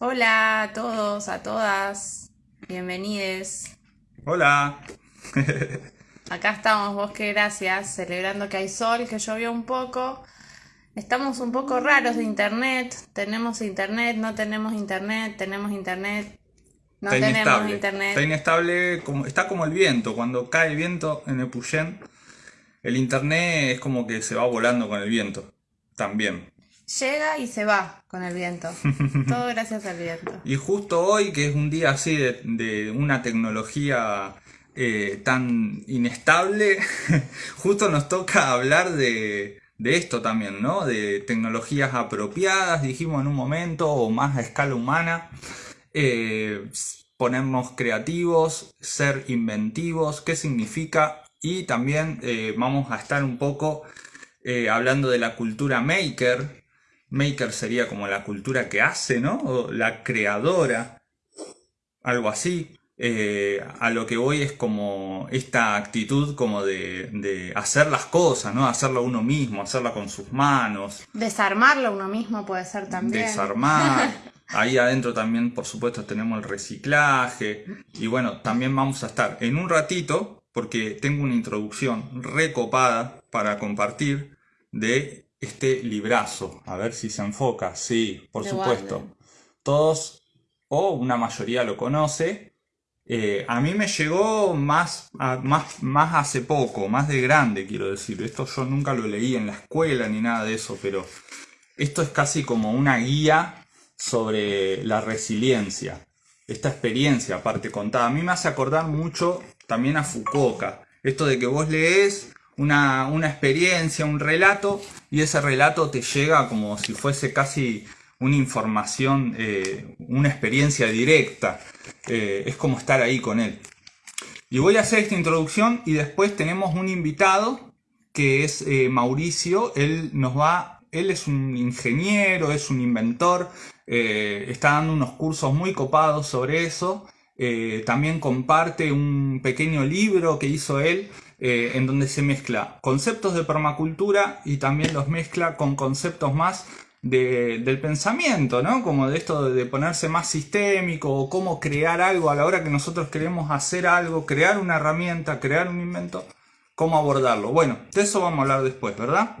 Hola a todos, a todas, bienvenidos. Hola. Acá estamos, Bosque Gracias, celebrando que hay sol, que llovió un poco. Estamos un poco raros de internet. Tenemos internet, no tenemos internet, tenemos internet, no está tenemos inestable. internet. Está inestable, como, está como el viento. Cuando cae el viento en el Puyén, el internet es como que se va volando con el viento. También. Llega y se va con el viento. Todo gracias al viento. Y justo hoy, que es un día así de, de una tecnología eh, tan inestable, justo nos toca hablar de, de esto también, ¿no? De tecnologías apropiadas, dijimos en un momento, o más a escala humana. Eh, ponernos creativos, ser inventivos, qué significa. Y también eh, vamos a estar un poco eh, hablando de la cultura maker. Maker sería como la cultura que hace, ¿no? O la creadora, algo así. Eh, a lo que voy es como esta actitud como de, de hacer las cosas, ¿no? Hacerlo uno mismo, hacerla con sus manos, Desarmarlo uno mismo puede ser también. desarmar. Ahí adentro también, por supuesto, tenemos el reciclaje. Y bueno, también vamos a estar en un ratito, porque tengo una introducción recopada para compartir de este librazo. A ver si se enfoca. Sí, por De supuesto. Todos o una mayoría lo conoce. Eh, a mí me llegó más, a- más, más hace poco, más de grande, quiero decir. Esto yo nunca lo leí en la escuela ni nada de eso, pero esto es casi como una guía sobre la resiliencia. Esta experiencia, aparte contada, a mí me hace acordar mucho también a Fukuoka. Esto de que vos lees una, una experiencia, un relato, y ese relato te llega como si fuese casi una información, eh, una experiencia directa. Eh, es como estar ahí con él. Y voy a hacer esta introducción y después tenemos un invitado que es eh, Mauricio. Él nos va, él es un ingeniero, es un inventor, está dando unos cursos muy copados sobre eso. También comparte un pequeño libro que hizo él eh, en donde se mezcla conceptos de permacultura y también los mezcla con conceptos más de- del pensamiento, ¿no? Como de esto de ponerse más sistémico o cómo crear algo a la hora que nosotros queremos hacer algo, crear una herramienta, crear un invento, cómo abordarlo. Bueno, de eso vamos a hablar después, ¿verdad?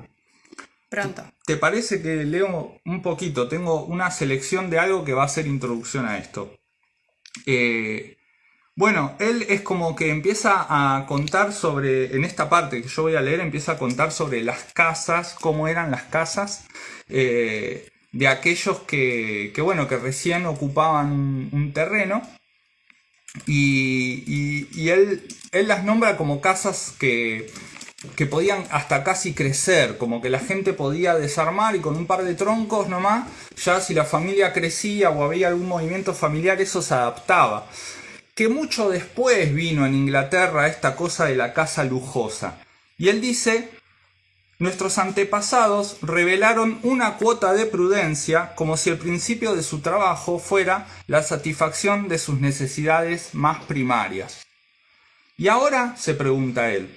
Pronto. ¿Te parece que leo un poquito? Tengo una selección de algo que va a ser introducción a esto. Eh, bueno, él es como que empieza a contar sobre, en esta parte que yo voy a leer, empieza a contar sobre las casas, cómo eran las casas eh, de aquellos que, que, bueno, que recién ocupaban un, terreno. Y él, él las nombra como casas que, que podían hasta casi crecer, como que la gente podía desarmar y con un par de troncos nomás, ya si la familia crecía o había algún movimiento familiar, eso se adaptaba. Que mucho después vino en Inglaterra esta cosa de la casa lujosa. Y él dice, nuestros antepasados revelaron una cuota de prudencia como si el principio de su trabajo fuera la satisfacción de sus necesidades más primarias. Y ahora, se pregunta él,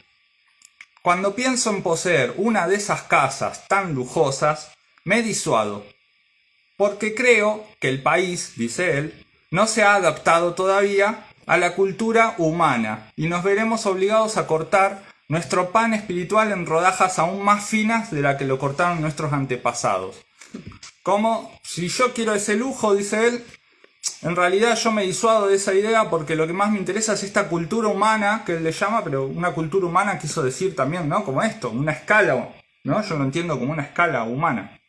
cuando pienso en poseer una de esas casas tan lujosas, me disuado, porque creo que el país, dice él, no se ha adaptado todavía a la cultura humana y nos veremos obligados a cortar nuestro pan espiritual en rodajas aún más finas de la que lo cortaron nuestros antepasados. Como si yo quiero ese lujo, dice él, en realidad yo me disuado de esa idea porque lo que más me interesa es esta cultura humana que él le llama, pero una cultura humana quiso decir también, ¿no? Como esto, una escala, ¿no? Yo lo entiendo como una escala humana.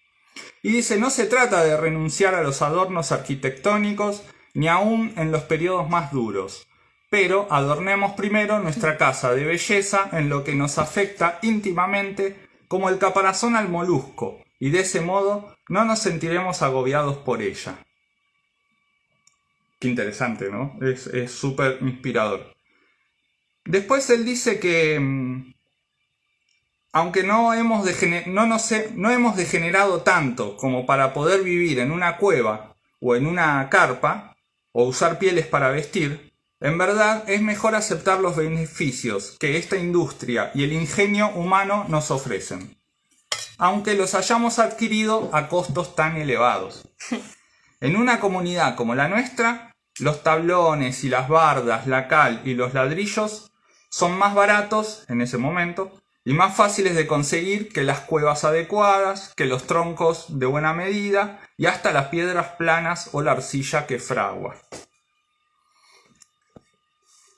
Y dice, no se trata de renunciar a los adornos arquitectónicos, ni aún en los periodos más duros, pero adornemos primero nuestra casa de belleza en lo que nos afecta íntimamente como el caparazón al molusco, y de ese modo no nos sentiremos agobiados por ella. Qué interesante, ¿no? Es súper inspirador. Después él dice que, mm, aunque no hemos, no hemos degenerado tanto como para poder vivir en una cueva o en una carpa, o usar pieles para vestir, en verdad es mejor aceptar los beneficios que esta industria y el ingenio humano nos ofrecen, aunque los hayamos adquirido a costos tan elevados. En una comunidad como la nuestra, los tablones y las bardas, la cal y los ladrillos son más baratos en ese momento y más fáciles de conseguir que las cuevas adecuadas, que los troncos de buena medida y hasta las piedras planas o la arcilla que fragua.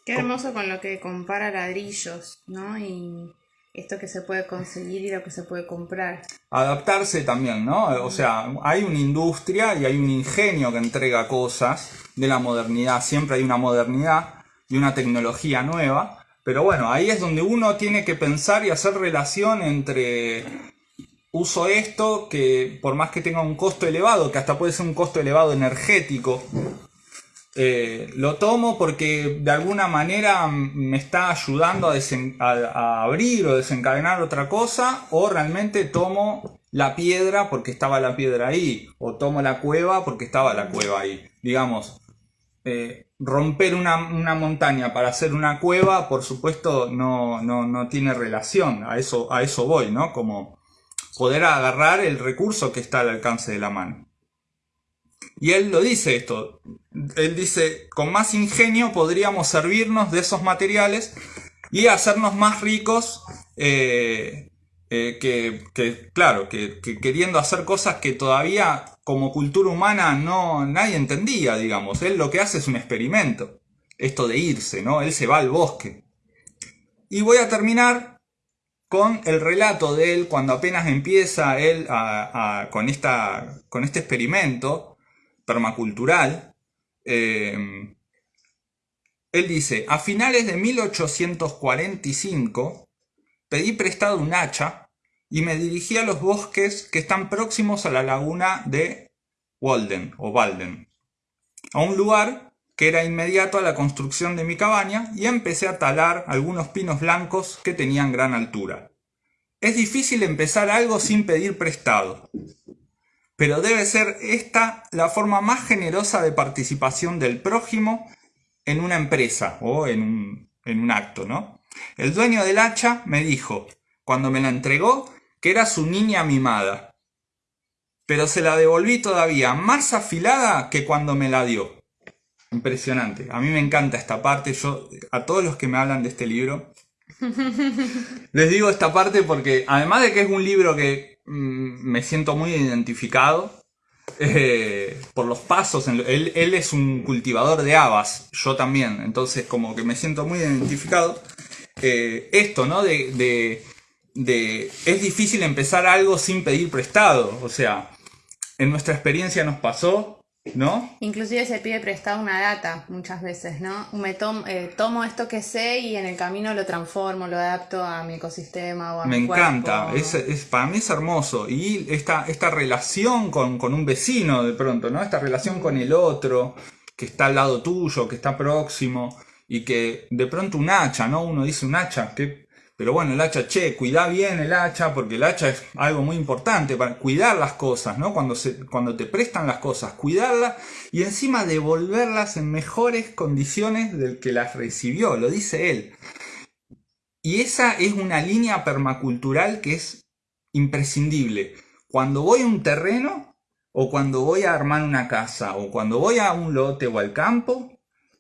Qué hermoso con lo que compara ladrillos, ¿no? Y esto que se puede conseguir y lo que se puede comprar. Adaptarse también, ¿no? O sea, hay una industria y hay un ingenio que entrega cosas de la modernidad. Siempre hay una modernidad y una tecnología nueva. Pero bueno, ahí es donde uno tiene que pensar y hacer relación entre uso esto que por más que tenga un costo elevado, que hasta puede ser un costo elevado energético, eh, lo tomo porque de alguna manera me está ayudando a, abrir o desencadenar otra cosa, o realmente tomo la piedra porque estaba la piedra ahí, o tomo la cueva porque estaba la cueva ahí. Digamos, eh, romper una, montaña para hacer una cueva, por supuesto, no, no, tiene relación, a eso, a eso voy, ¿no? Como poder agarrar el recurso que está al alcance de la mano. Y él lo dice esto, él dice, con más ingenio podríamos servirnos de esos materiales y hacernos más ricos eh, eh, que, claro, que, queriendo hacer cosas que todavía como cultura humana no nadie entendía, digamos. Él lo que hace es un experimento, esto de irse, ¿no? Él se va al bosque. Y voy a terminar con el relato de él cuando apenas empieza él con, esta, con este experimento permacultural, eh, él dice, a finales de 1845 pedí prestado un hacha y me dirigí a los bosques que están próximos a la laguna de Walden o Walden, a un lugar que era inmediato a la construcción de mi cabaña y empecé a talar algunos pinos blancos que tenían gran altura. Es difícil empezar algo sin pedir prestado, pero debe ser esta la forma más generosa de participación del prójimo en una empresa o en un, en un acto, ¿no? El dueño del hacha me dijo, cuando me la entregó, que era su niña mimada, pero se la devolví todavía más afilada que cuando me la dio. Impresionante. A mí me encanta esta parte. Yo, a todos los que me hablan de este libro, les digo esta parte porque, además de que es un libro que Mm, me siento muy identificado eh, por los pasos. él, es un cultivador de habas, yo también, entonces como que me siento muy identificado. Eh, esto, ¿no? De, de, es difícil empezar algo sin pedir prestado, o sea, en nuestra experiencia nos pasó ¿no? Inclusive se pide prestado una data muchas veces, ¿no? Me eh, tomo esto que sé y en el camino lo transformo, lo adapto a mi ecosistema o a Me encanta, es, para mí es hermoso. Y esta, esta relación con, un vecino de pronto, ¿no? Esta relación con el otro, que está al lado tuyo, que está próximo, y que de pronto un hacha, ¿no? Uno dice un hacha, que pero bueno, el hacha, che, cuida bien el hacha, porque el hacha es algo muy importante para cuidar las cosas, ¿no? Cuando, se, cuando te prestan las cosas, cuidarlas y encima devolverlas en mejores condiciones del que las recibió, lo dice él. Y esa es una línea permacultural que es imprescindible. Cuando voy a un terreno, o cuando voy a armar una casa, o cuando voy a un lote o al campo,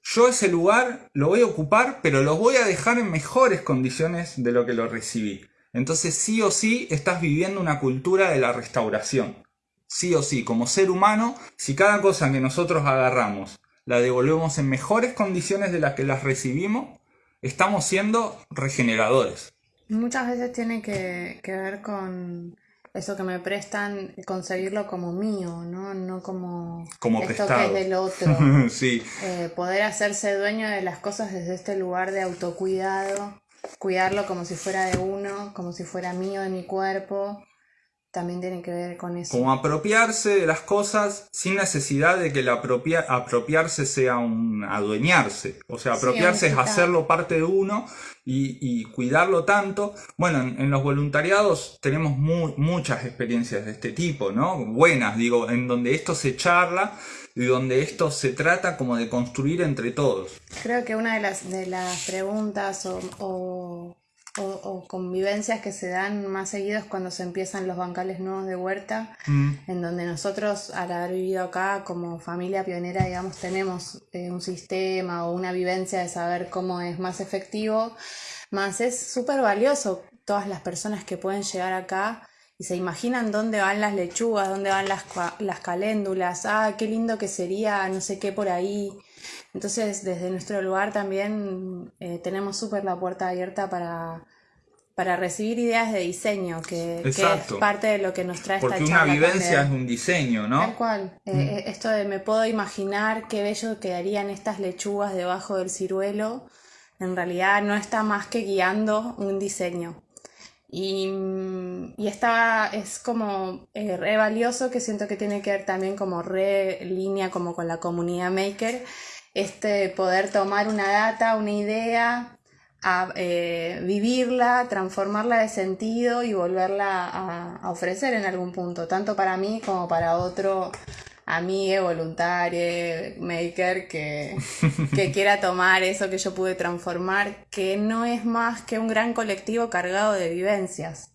yo ese lugar lo voy a ocupar, pero lo voy a dejar en mejores condiciones de lo que lo recibí. Entonces sí o sí estás viviendo una cultura de la restauración. Sí o sí, como ser humano, si cada cosa que nosotros agarramos la devolvemos en mejores condiciones de las que las recibimos, estamos siendo regeneradores. Muchas veces tiene que, ver con eso que me prestan, conseguirlo como mío, ¿no? No como, como esto que es del otro. sí. Eh, poder hacerse dueño de las cosas desde este lugar de autocuidado, cuidarlo como si fuera de uno, como si fuera mío, de mi cuerpo, también tiene que ver con eso. Como apropiarse de las cosas sin necesidad de que el apropiarse sea un adueñarse. O sea, apropiarse es hacerlo parte de uno y, cuidarlo tanto. Bueno, en, los voluntariados tenemos muchas experiencias de este tipo, ¿no? Buenas, digo, en donde esto se charla y donde esto se trata como de construir entre todos. Creo que una de las, de las preguntas o o, convivencias que se dan más seguidos cuando se empiezan los bancales nuevos de huerta, Mm. en donde nosotros al haber vivido acá como familia pionera, digamos, tenemos eh, un sistema o una vivencia de saber cómo es más efectivo, más es súper valioso todas las personas que pueden llegar acá y se imaginan dónde van las lechugas, dónde van las, las caléndulas, ah, qué lindo que sería no sé qué por ahí. Entonces, desde nuestro lugar también eh, tenemos súper la puerta abierta para, para recibir ideas de diseño, que, que es parte de lo que nos trae Porque esta una charla vivencia es un diseño, ¿no? Tal cual. Eh, eh, esto de me puedo imaginar qué bello quedarían estas lechugas debajo del ciruelo, en realidad no está más que guiando un diseño. Y, mm, y esta es como eh, re valioso que siento que tiene que ver también como re línea como con la comunidad maker, este poder tomar una data, una idea, a, eh, vivirla, transformarla de sentido y volverla a ofrecer en algún punto, tanto para mí como para otro amigo, voluntario, maker que, que quiera tomar eso que yo pude transformar, que no es más que un gran colectivo cargado de vivencias.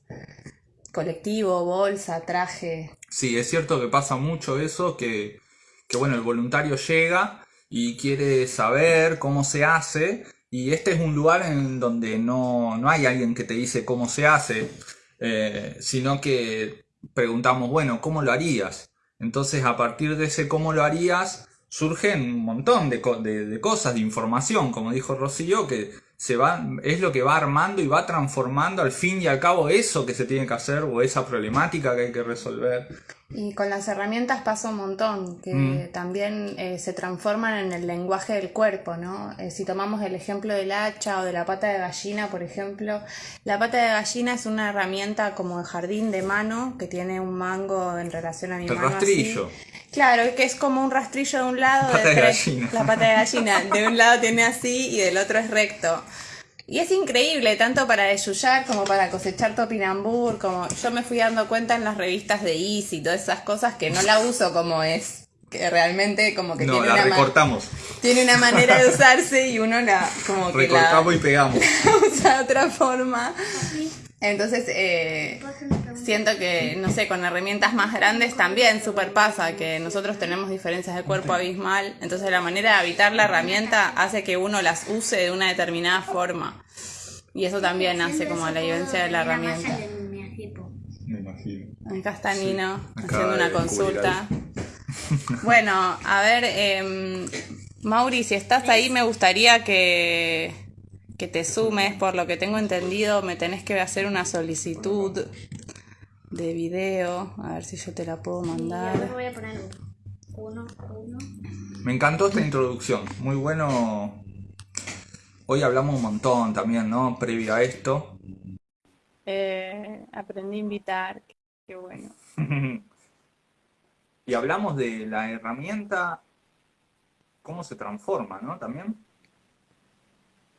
Colectivo, bolsa, traje. Sí, es cierto que pasa mucho eso, que, que bueno, el voluntario llega y quiere saber cómo se hace, y este es un lugar en donde no, no hay alguien que te dice cómo se hace, eh, sino que preguntamos, bueno, ¿cómo lo harías? Entonces, a partir de ese cómo lo harías, surgen un montón de, co- de- de cosas, de información, como dijo Rocío, que se va, es lo que va armando y va transformando al fin y al cabo eso que se tiene que hacer o esa problemática que hay que resolver. Y con las herramientas pasa un montón, que Mm. también eh, se transforman en el lenguaje del cuerpo, ¿no? Eh, si tomamos el ejemplo del hacha o de la pata de gallina, por ejemplo, la pata de gallina es una herramienta como de jardín de mano que tiene un mango en relación a mi El mano. rastrillo. así. Claro, que es como un rastrillo de un lado. Pata de gallina. La pata de gallina. De un lado tiene así y del otro es recto. Y es increíble, tanto para desullar como para cosechar topinambur, como yo me fui dando cuenta en las revistas de Easy y todas esas cosas que no la uso como es, que realmente como que No, tiene, la una recortamos. tiene una manera de usarse y uno la como que la Recortamos y pegamos. usa de otra forma. Entonces, eh, siento que, no sé, con herramientas más grandes también super pasa, que nosotros tenemos diferencias de cuerpo abismal, entonces la manera de habitar la herramienta hace que uno las use de una determinada forma. Y eso también hace como la vivencia de la herramienta. Me imagino. Acá está Nino haciendo una consulta. Bueno, a ver, em, Mauri, si estás ahí, me gustaría que, que te sumes. Por lo que tengo entendido, me tenés que hacer una solicitud de video. A ver si yo te la puedo Y ahora mandar. voy a poner uno, uno. Me encantó esta introducción. Muy bueno. Hoy hablamos un montón también, ¿no? Previo a esto. Eh, aprendí a invitar. Qué bueno. Y hablamos de la herramienta, cómo se transforma, ¿no? También.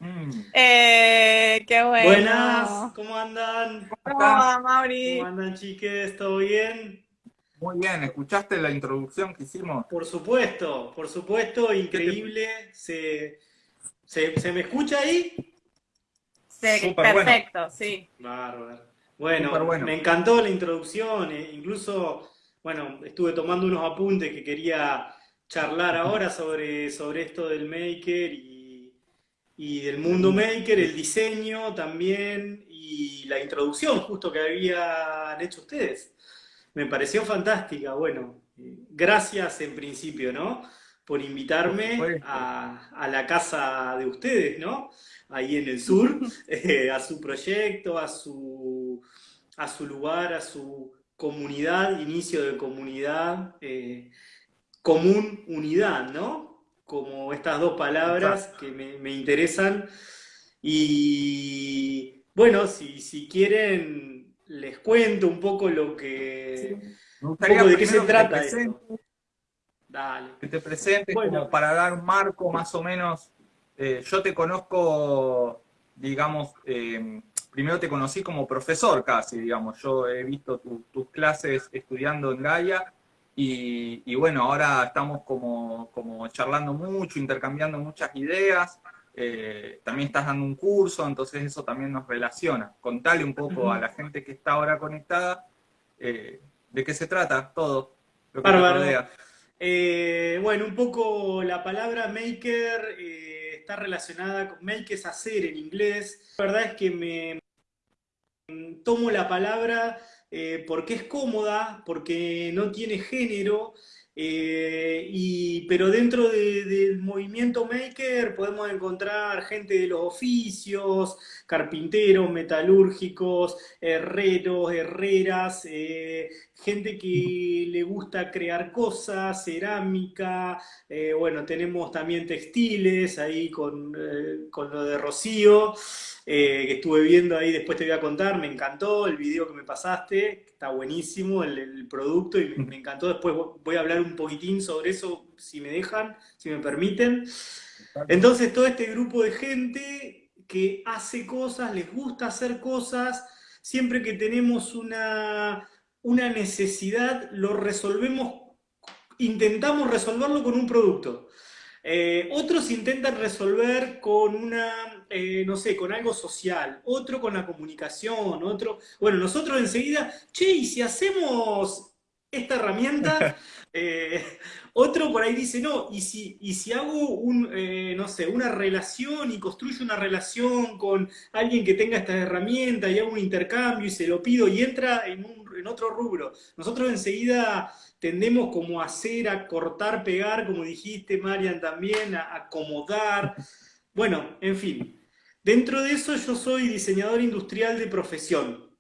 Mm. Eh, qué bueno. Buenas, ¿cómo andan? ¿Cómo Mauri? ¿Cómo andan, chiques? ¿Todo bien? Muy bien, ¿escuchaste la introducción que hicimos? Por supuesto, por supuesto, increíble. ¿Se, se, se me escucha ahí? Sí, Súper bueno. perfecto, sí. Bárbaro. Bueno. me encantó la introducción. eh, incluso, bueno, estuve tomando unos apuntes que quería charlar ahora sobre, sobre esto del maker y, y del mundo maker, el diseño también y la introducción justo que habían hecho ustedes. Me pareció fantástica. Bueno, eh, gracias en principio, ¿no? Por invitarme a, a la casa de ustedes, ¿no? Ahí en el sur, eh, a su proyecto, a su, a su lugar, a su comunidad, inicio de comunidad, eh, común unidad, ¿no? Como estas dos palabras que me, me interesan. Y bueno, si, si quieren, les cuento un poco lo que, Me un gustaría de qué se primero que te trata. Dale. que te presentes Bueno. como para dar un marco más o menos. Eh, yo te conozco, digamos, eh, primero te conocí como profesor casi, digamos. Yo he visto tu- tus clases estudiando en Gaia y, y bueno, ahora estamos como, como charlando mucho, intercambiando muchas ideas. eh, también estás dando un curso, entonces eso también nos relaciona. Contale un poco a la gente que está ahora conectada eh, de qué se trata todo lo que rodea. Eh, bueno, un poco la palabra maker eh, está relacionada con make es hacer en inglés. La verdad es que me tomo la palabra eh, porque es cómoda, porque no tiene género, eh, y, pero dentro de- del movimiento maker podemos encontrar gente de los oficios, carpinteros, metalúrgicos, herreros, herreras, eh, gente que le gusta crear cosas, cerámica, eh, bueno, tenemos también textiles ahí con, eh, con lo de Rocío, eh, que estuve viendo ahí, después te voy a contar, me encantó el video que me pasaste, está buenísimo el, el producto y me, me encantó, después voy a hablar un poquitín sobre eso, si me dejan, si me permiten. Entonces todo este grupo de gente que hace cosas, les gusta hacer cosas, siempre que tenemos una, una necesidad, lo resolvemos, intentamos resolverlo con un producto. Eh, otros intentan resolver con una, eh, no sé, con algo social, otro con la comunicación, otro... Bueno, nosotros enseguida, che, ¿y si hacemos esta herramienta? Eh, otro por ahí dice, no, y si, y si hago eh, no sé, una relación y construyo una relación con alguien que tenga esta herramienta y hago un intercambio y se lo pido y entra en, otro rubro. Nosotros enseguida tendemos como hacer, a cortar, pegar, como dijiste, Marian, también, a acomodar. Bueno, en fin. Dentro de eso yo soy diseñador industrial de profesión.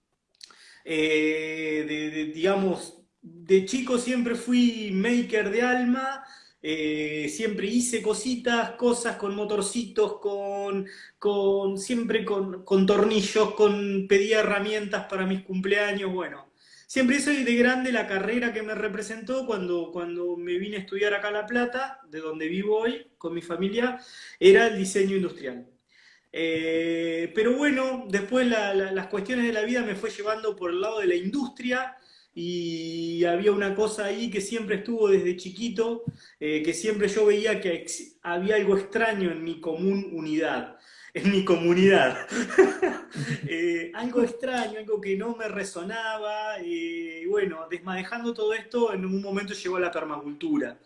Eh, de, digamos, de chico siempre fui maker de alma, eh, siempre hice cositas, cosas con motorcitos, con, con siempre con, con, tornillos, con pedía herramientas para mis cumpleaños, bueno. Siempre soy de grande la carrera que me representó cuando, cuando me vine a estudiar acá a La Plata, de donde vivo hoy con mi familia, era el diseño industrial. Eh, pero bueno, después la, la, las cuestiones de la vida me fue llevando por el lado de la industria, y había una cosa ahí que siempre estuvo desde chiquito, eh, que siempre yo veía que había algo extraño en mi común unidad, en mi comunidad. eh, algo extraño, algo que no me resonaba, y bueno, desmadejando todo esto, en un momento llegó a la permacultura.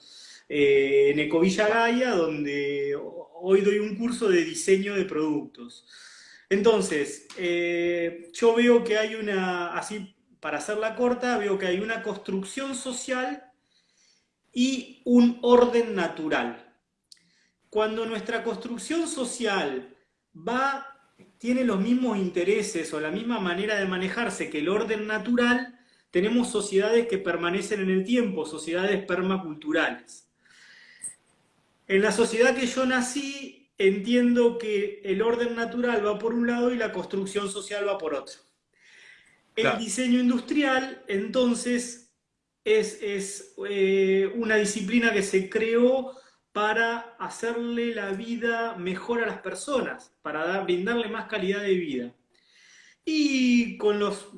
Eh, en Ecovilla Gaia, donde hoy doy un curso de diseño de productos. Entonces, eh, yo veo que hay una, así para hacerla corta, veo que hay una construcción social y un orden natural. Cuando nuestra construcción social va, tiene los mismos intereses o la misma manera de manejarse que el orden natural, tenemos sociedades que permanecen en el tiempo, sociedades permaculturales. En la sociedad que yo nací, entiendo que el orden natural va por un lado y la construcción social va por otro. El diseño industrial, entonces, es, es eh, una disciplina que se creó para hacerle la vida mejor a las personas, para dar, brindarle más calidad de vida. Y con los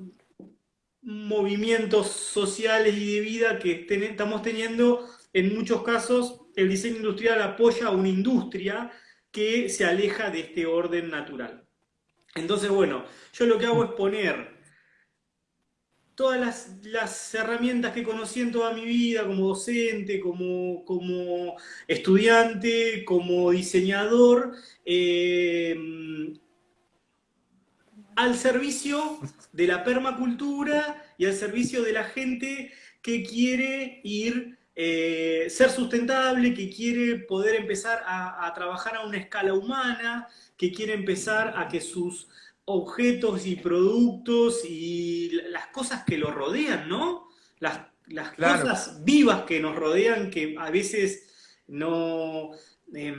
movimientos sociales y de vida que ten, estamos teniendo, en muchos casos el diseño industrial apoya a una industria que se aleja de este orden natural. Entonces, bueno, yo lo que hago es poner todas las, herramientas que conocí en toda mi vida, como docente, como, como estudiante, como diseñador, eh, al servicio de la permacultura y al servicio de la gente que quiere ir, eh, ser sustentable, que quiere poder empezar a trabajar a una escala humana, que quiere empezar a que sus objetos y productos y las cosas que lo rodean, ¿no? Las, las claro. cosas vivas que nos rodean que a veces no, eh,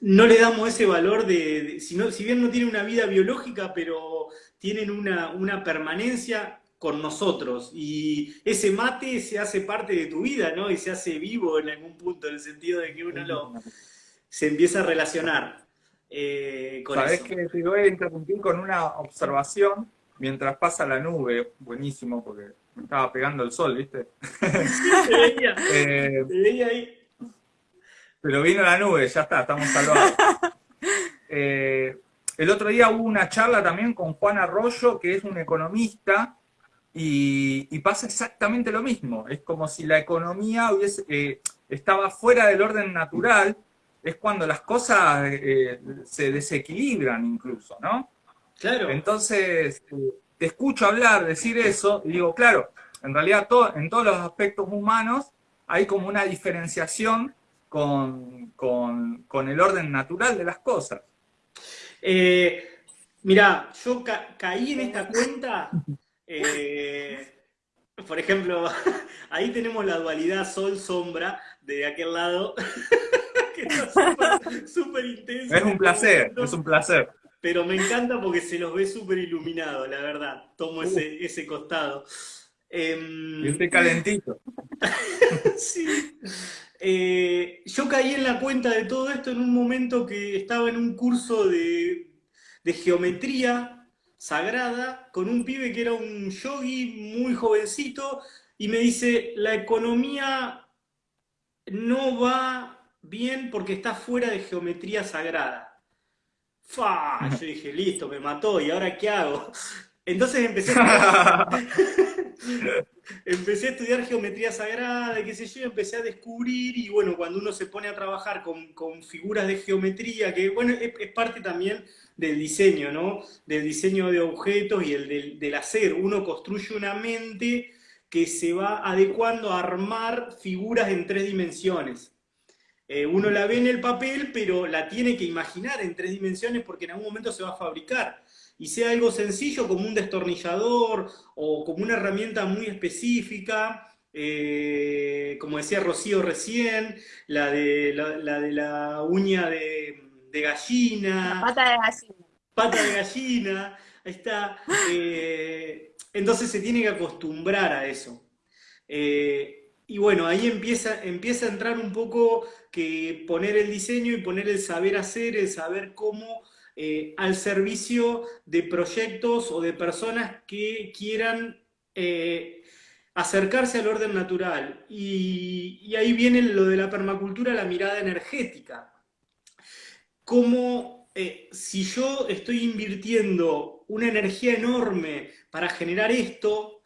no le damos ese valor de, de si, no, si, bien no tienen una vida biológica, pero tienen una, una, permanencia con nosotros y ese mate se hace parte de tu vida, ¿no? Y se hace vivo en algún punto, en el sentido de que uno lo, se empieza a relacionar. Eh, con Sabés eso. que te voy a interrumpir con una observación mientras pasa la nube, buenísimo, porque me estaba pegando el sol, ¿viste? Sí, te veía, eh, te veía ahí. Pero vino la nube, ya está, estamos salvados. eh, el otro día hubo una charla también con Juan Arroyo, que es un economista, y, pasa exactamente lo mismo. Es como si la economía hubiese, eh, estaba fuera del orden natural, es cuando las cosas eh, se desequilibran incluso, ¿no? Claro. Entonces, te escucho hablar, decir eso, y digo, claro, en realidad en todos los aspectos humanos hay como una diferenciación con, el orden natural de las cosas. Eh, mira, yo caí en esta cuenta, eh, por ejemplo, ahí tenemos la dualidad sol-sombra de aquel lado, que está súper intenso. Es un placer, es un placer. Pero me encanta porque se los ve súper iluminados, la verdad. Tomo ese, ese costado. Eh, y estoy calentito. sí. Eh, yo caí en la cuenta de todo esto en un momento que estaba en un curso de, geometría sagrada con un pibe que era un yogi muy jovencito y me dice, la economía no va bien porque está fuera de geometría sagrada. Fa, yo dije, listo, me mató, ¿y ahora qué hago? Entonces empecé a, empecé a estudiar geometría sagrada, qué sé yo, empecé a descubrir, y bueno, cuando uno se pone a trabajar con, figuras de geometría, que bueno, es, parte también del diseño, ¿no? Del diseño de objetos y el del, hacer. Uno construye una mente que se va adecuando a armar figuras en tres dimensiones. Eh, uno la ve en el papel, pero la tiene que imaginar en tres dimensiones porque en algún momento se va a fabricar y sea algo sencillo como un destornillador o como una herramienta muy específica, eh, como decía Rocío recién, la de la, de la uña de, gallina. pata de gallina. Pata de gallina, ahí está. Eh, entonces se tiene que acostumbrar a eso. Eh, y bueno, ahí empieza, empieza a entrar un poco que poner el diseño y poner el saber hacer, el saber cómo eh, al servicio de proyectos o de personas que quieran eh, acercarse al orden natural. Y, ahí viene lo de la permacultura, la mirada energética. Como eh, si yo estoy invirtiendo una energía enorme para generar esto,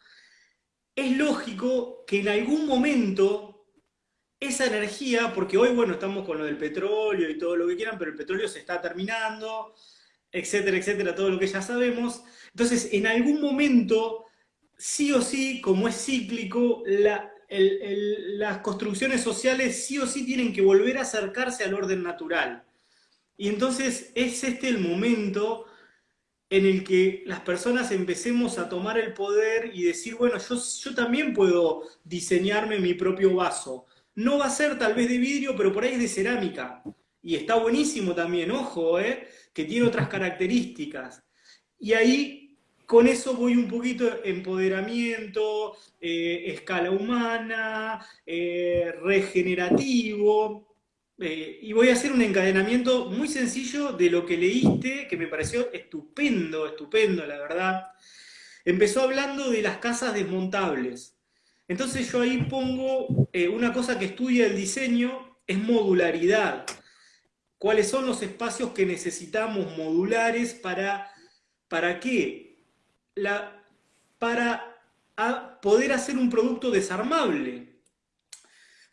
es lógico que en algún momento esa energía, porque hoy, bueno, estamos con lo del petróleo y todo lo que quieran, pero el petróleo se está terminando, etcétera, etcétera, todo lo que ya sabemos. Entonces, en algún momento, sí o sí, como es cíclico, las construcciones sociales sí o sí tienen que volver a acercarse al orden natural. Y entonces es este el momento en el que las personas empecemos a tomar el poder y decir, bueno, yo, yo también puedo diseñarme mi propio vaso. No va a ser tal vez de vidrio, pero por ahí es de cerámica. Y está buenísimo también, ojo, ¿eh? que tiene otras características. Y ahí, con eso voy un poquito empoderamiento, eh, escala humana, eh, regenerativo, eh, y voy a hacer un encadenamiento muy sencillo de lo que leíste, que me pareció estupendo, estupendo, la verdad. Empezó hablando de las casas desmontables. Entonces yo ahí pongo una cosa que estudia el diseño, es modularidad cuáles son los espacios que necesitamos modulares para, ¿para qué? La, para poder hacer un producto desarmable.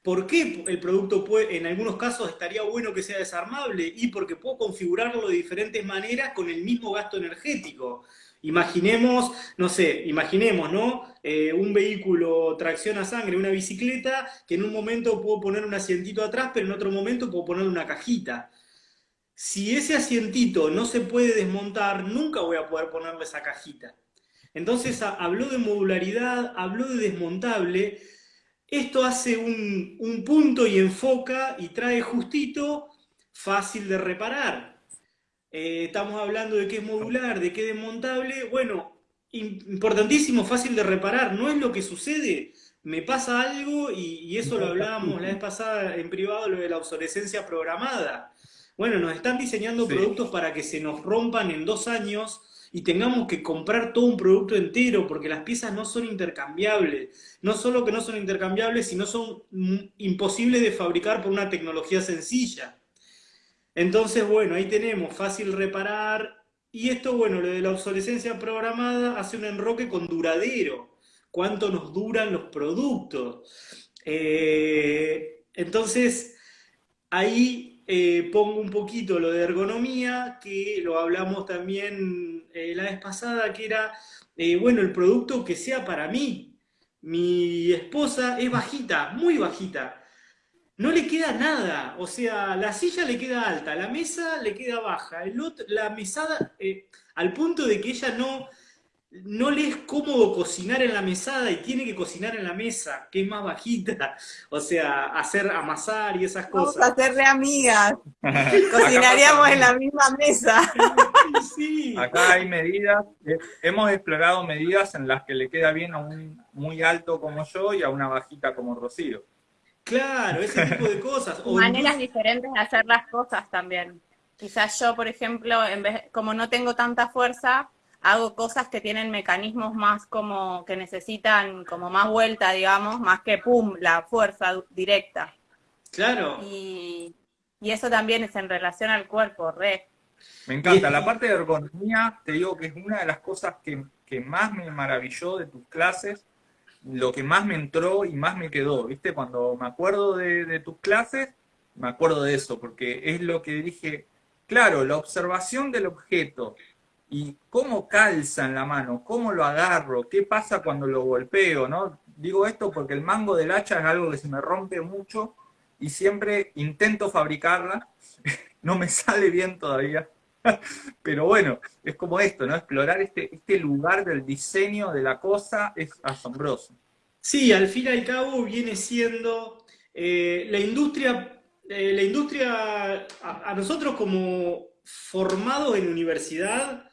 ¿Por qué el producto puede, en algunos casos estaría bueno que sea desarmable? Y porque puedo configurarlo de diferentes maneras con el mismo gasto energético. Imaginemos, no sé, imaginemos, ¿no? Eh, un vehículo tracción a sangre, una bicicleta, que en un momento puedo poner un asientito atrás, pero en otro momento puedo poner una cajita. Si ese asientito no se puede desmontar, nunca voy a poder ponerle esa cajita. Entonces habló de modularidad, habló de desmontable. Esto hace un, punto y enfoca y trae justito, fácil de reparar. Eh, estamos hablando de qué es modular, de qué es desmontable. Bueno, importantísimo, fácil de reparar. No es lo que sucede. Me pasa algo y, y eso lo hablábamos la vez pasada en privado, lo de la obsolescencia programada. Bueno, nos están diseñando productos para que se nos rompan en dos años y tengamos que comprar todo un producto entero porque las piezas no son intercambiables. No solo que no son intercambiables, sino son imposibles de fabricar por una tecnología sencilla. Entonces, bueno, ahí tenemos fácil reparar. Y esto, bueno, lo de la obsolescencia programada hace un enroque con duradero. ¿Cuánto nos duran los productos? Eh, entonces, ahí eh, pongo un poquito lo de ergonomía, que lo hablamos también eh, la vez pasada, que era, bueno, el producto que sea para mí. Mi esposa es bajita, muy bajita no le queda nada. O sea, la silla le queda alta, la mesa le queda baja, el otro, la mesada, eh, al punto de que ella no, no le es cómodo cocinar en la mesada y tiene que cocinar en la mesa, que es más bajita. O sea, hacer amasar y esas cosas. Vamos a hacerle amigas. Cocinaríamos en la misma mesa. sí. Acá hay medidas, eh, hemos explorado medidas en las que le queda bien a un muy alto como yo y a una bajita como Rocío. Claro, ese tipo de cosas. Maneras diferentes de hacer las cosas también. Quizás yo, por ejemplo, en vez, como no tengo tanta fuerza, hago cosas que tienen mecanismos más como que necesitan como más vuelta, digamos, más que pum, la fuerza directa. Claro. Y, eso también es en relación al cuerpo, re. Me encanta. La parte de ergonomía, te digo que es una de las cosas que, que más me maravilló de tus clases, lo que más me entró y más me quedó, ¿viste? Cuando me acuerdo de, tus clases, me acuerdo de eso, porque es lo que dije, claro, la observación del objeto y cómo calza en la mano, cómo lo agarro, qué pasa cuando lo golpeo, ¿no? Digo esto porque el mango del hacha es algo que se me rompe mucho y siempre intento fabricarla, no me sale bien todavía, Pero bueno, es como esto, ¿no? Explorar este, este lugar del diseño de la cosa es asombroso. Sí, al fin y al cabo viene siendo eh, la industria, eh, la industria, a, nosotros como formados en universidad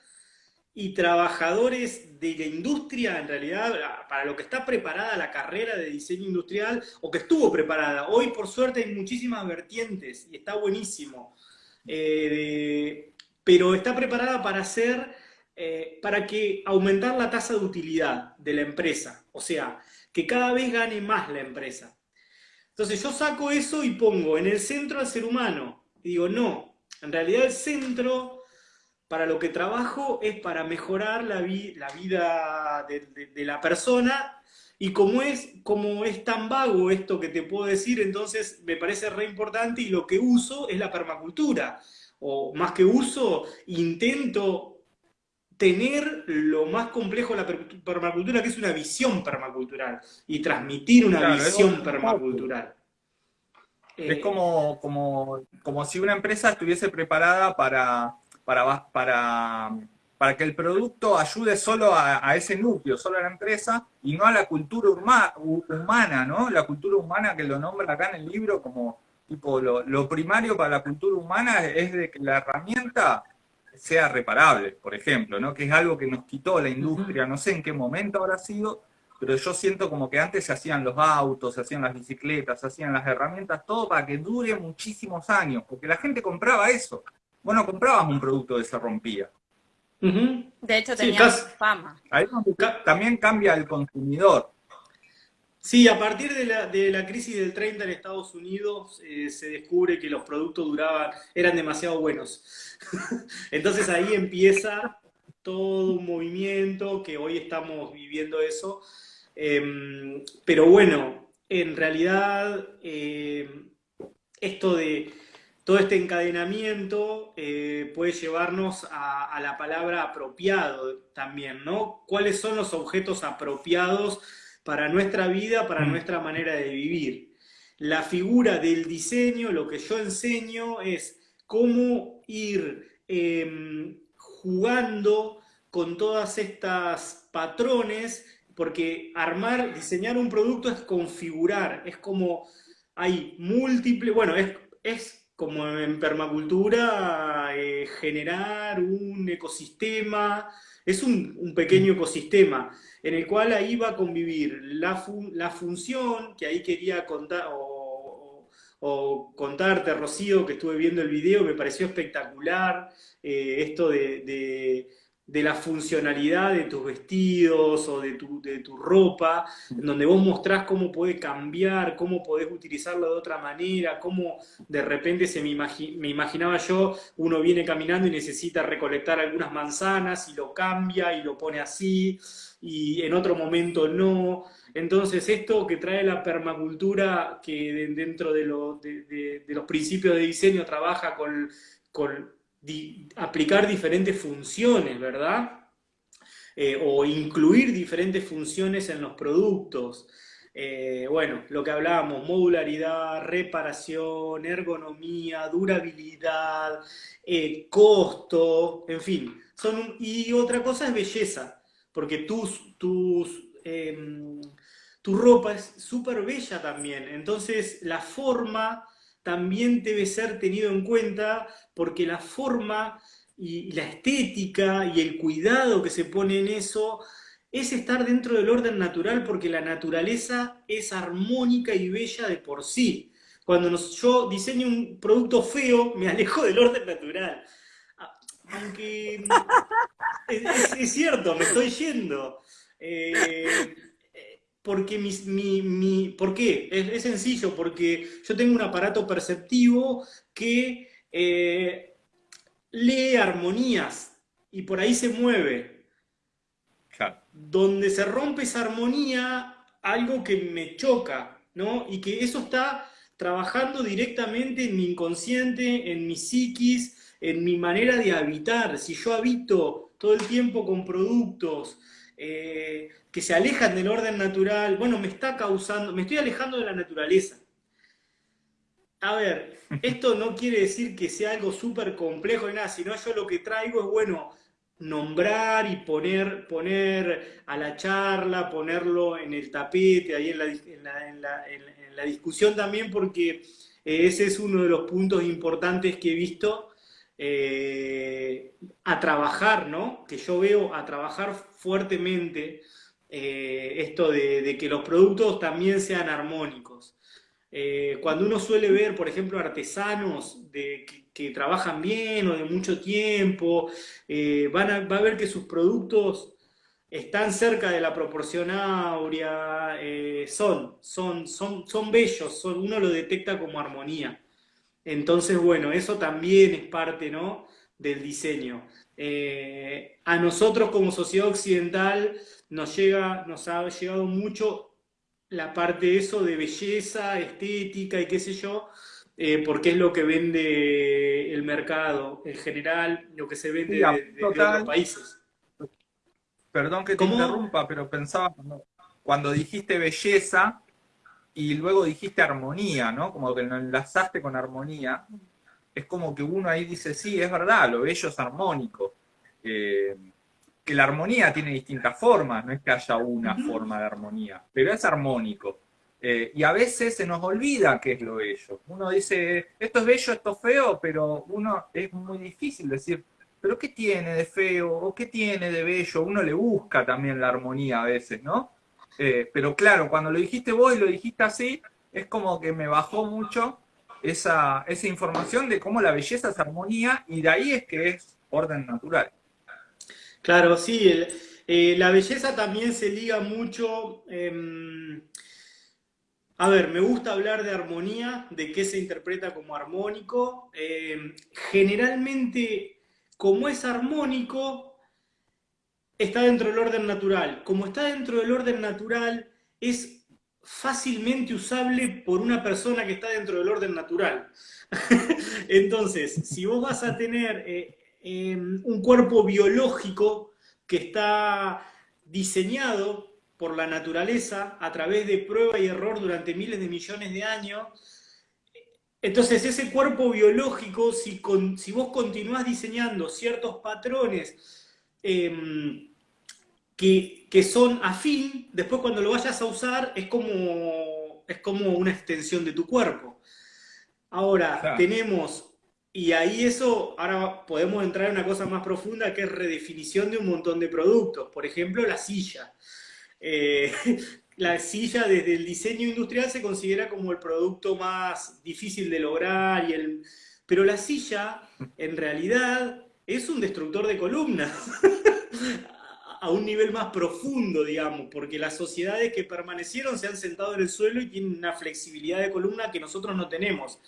y trabajadores de la industria, en realidad, para lo que está preparada la carrera de diseño industrial, o que estuvo preparada. Hoy, por suerte, hay muchísimas vertientes y está buenísimo. Eh, pero está preparada para hacer, eh, para que aumentar la tasa de utilidad de la empresa, o sea, que cada vez gane más la empresa. Entonces yo saco eso y pongo en el centro al ser humano. Y digo, no, en realidad el centro para lo que trabajo es para mejorar la, vida de, la persona y como es, como es tan vago esto que te puedo decir, entonces me parece re importante y lo que uso es la permacultura o más que uso, intento tener lo más complejo de la permacultura, que es una visión permacultural, y transmitir una visión permacultural. Es eh, como, como, como si una empresa estuviese preparada para, para, para, para que el producto ayude solo a, ese núcleo, solo a la empresa, y no a la cultura humana, ¿no? La cultura humana que lo nombra acá en el libro como Tipo, lo, primario para la cultura humana es de que la herramienta sea reparable, por ejemplo, ¿no? que es algo que nos quitó la industria, no sé en qué momento habrá sido, pero yo siento como que antes se hacían los autos, se hacían las bicicletas, se hacían las herramientas, todo para que dure muchísimos años, porque la gente compraba eso. Bueno, comprabas un producto que se rompía. De hecho, tenía fama. Ahí también cambia el consumidor. Sí, a partir de la, de la, crisis del 30 en Estados Unidos eh, se descubre que los productos duraban, eran demasiado buenos. Entonces ahí empieza todo un movimiento que hoy estamos viviendo eso. Em, pero bueno, en realidad em, esto de todo este encadenamiento eh, puede llevarnos a, a la palabra apropiado también, ¿no? ¿Cuáles son los objetos apropiados? Para nuestra vida, para mm. nuestra manera de vivir. La figura del diseño, lo que yo enseño es cómo ir em, jugando con todas estas patrones, porque armar, diseñar un producto es configurar, es como hay múltiples, bueno, es, es como en permacultura eh, generar un ecosistema, es un, pequeño ecosistema en el cual ahí va a convivir la, función, que ahí quería contar, o, contarte, Rocío, que estuve viendo el video, me pareció espectacular, eh, esto de la funcionalidad de tus vestidos o de tu, de tu ropa, en donde vos mostrás cómo puede cambiar, cómo podés utilizarlo de otra manera, cómo de repente se me, me imaginaba yo, uno viene caminando y necesita recolectar algunas manzanas y lo cambia y lo pone así, y en otro momento no. Entonces, esto que trae la permacultura, que dentro de, de, de los principios de diseño trabaja con, con aplicar diferentes funciones, ¿verdad? Eh, o incluir diferentes funciones en los productos. Eh, bueno, lo que hablábamos, modularidad, reparación, ergonomía, durabilidad, eh, costo, en fin. Y otra cosa es belleza, porque tus, tus, em, tu ropa es súper bella también. Entonces, la forma también debe ser tenido en cuenta porque la forma y la estética y el cuidado que se pone en eso es estar dentro del orden natural porque la naturaleza es armónica y bella de por sí. Cuando yo diseño un producto feo, me alejo del orden natural. Aunque es, cierto, me estoy yendo. Eh, porque mi, mi, ¿por qué? Es, sencillo, porque yo tengo un aparato perceptivo que eh, lee armonías y por ahí se mueve. Donde se rompe esa armonía, algo que me choca, ¿no? Y que eso está trabajando directamente en mi inconsciente, en mi psiquis, en mi manera de habitar. Si yo habito todo el tiempo con productos, eh, que se alejan del orden natural, bueno, me está causando, me estoy alejando de la naturaleza. A ver, esto no quiere decir que sea algo súper complejo y nada, sino yo lo que traigo es, bueno, nombrar y poner, poner a la charla, ponerlo en el tapete, ahí en la, discusión también, porque ese es uno de los puntos importantes que he visto eh, a trabajar, ¿no? Que yo veo a trabajar fuertemente eh, esto de, que los productos también sean armónicos. Eh, cuando uno suele ver, por ejemplo, artesanos que, trabajan bien o de mucho tiempo, van a, va a ver que sus productos están cerca de la proporción áurea, son, son, son, son bellos, uno lo detecta como armonía. Entonces, bueno, eso también es parte ¿no? del diseño. Eh, a nosotros como sociedad occidental nos, llega, nos ha llegado mucho la parte de eso de belleza, estética y qué sé yo, eh, porque es lo que vende el mercado en general, lo que se vende de, otros países. Perdón que te interrumpa, pero pensaba cuando dijiste belleza, y luego dijiste armonía, ¿no? Como que lo enlazaste con armonía. Es como que uno ahí dice, sí, es verdad, lo bello es armónico. Eh, que la armonía tiene distintas formas, no es que haya una forma de armonía, pero es armónico. Eh, y a veces se nos olvida qué es lo bello. Uno dice, esto es bello, esto es feo, pero uno es muy difícil decir, pero ¿qué tiene de feo o qué tiene de bello? Uno le busca también la armonía a veces, ¿no? Eh, pero claro, cuando lo dijiste vos y lo dijiste así, es como que me bajó mucho esa, esa información de cómo la belleza es armonía y de ahí es que es orden natural. Claro, sí, eh, la belleza también se liga mucho... Em, a ver, me gusta hablar de armonía, de qué se interpreta como armónico. Em, generalmente, como es armónico, está dentro del orden natural. Como está dentro del orden natural, es fácilmente usable por una persona que está dentro del orden natural. Entonces, si vos vas a tener eh, em, un cuerpo biológico que está diseñado por la naturaleza a través de prueba y error durante miles de millones de años, entonces ese cuerpo biológico, si, vos continuás diseñando ciertos patrones, Em, que, son afín, después cuando lo vayas a usar es como, es como una extensión de tu cuerpo. Ahora, tenemos, y ahí eso, ahora podemos entrar en una cosa más profunda que es redefinición de un montón de productos. Por ejemplo, la silla. Eh, la silla desde el diseño industrial se considera como el producto más difícil de lograr, y el, pero la silla en realidad es un destructor de columnas. a un nivel más profundo, digamos, porque las sociedades que permanecieron se han sentado en el suelo y tienen una flexibilidad de columna que nosotros no tenemos.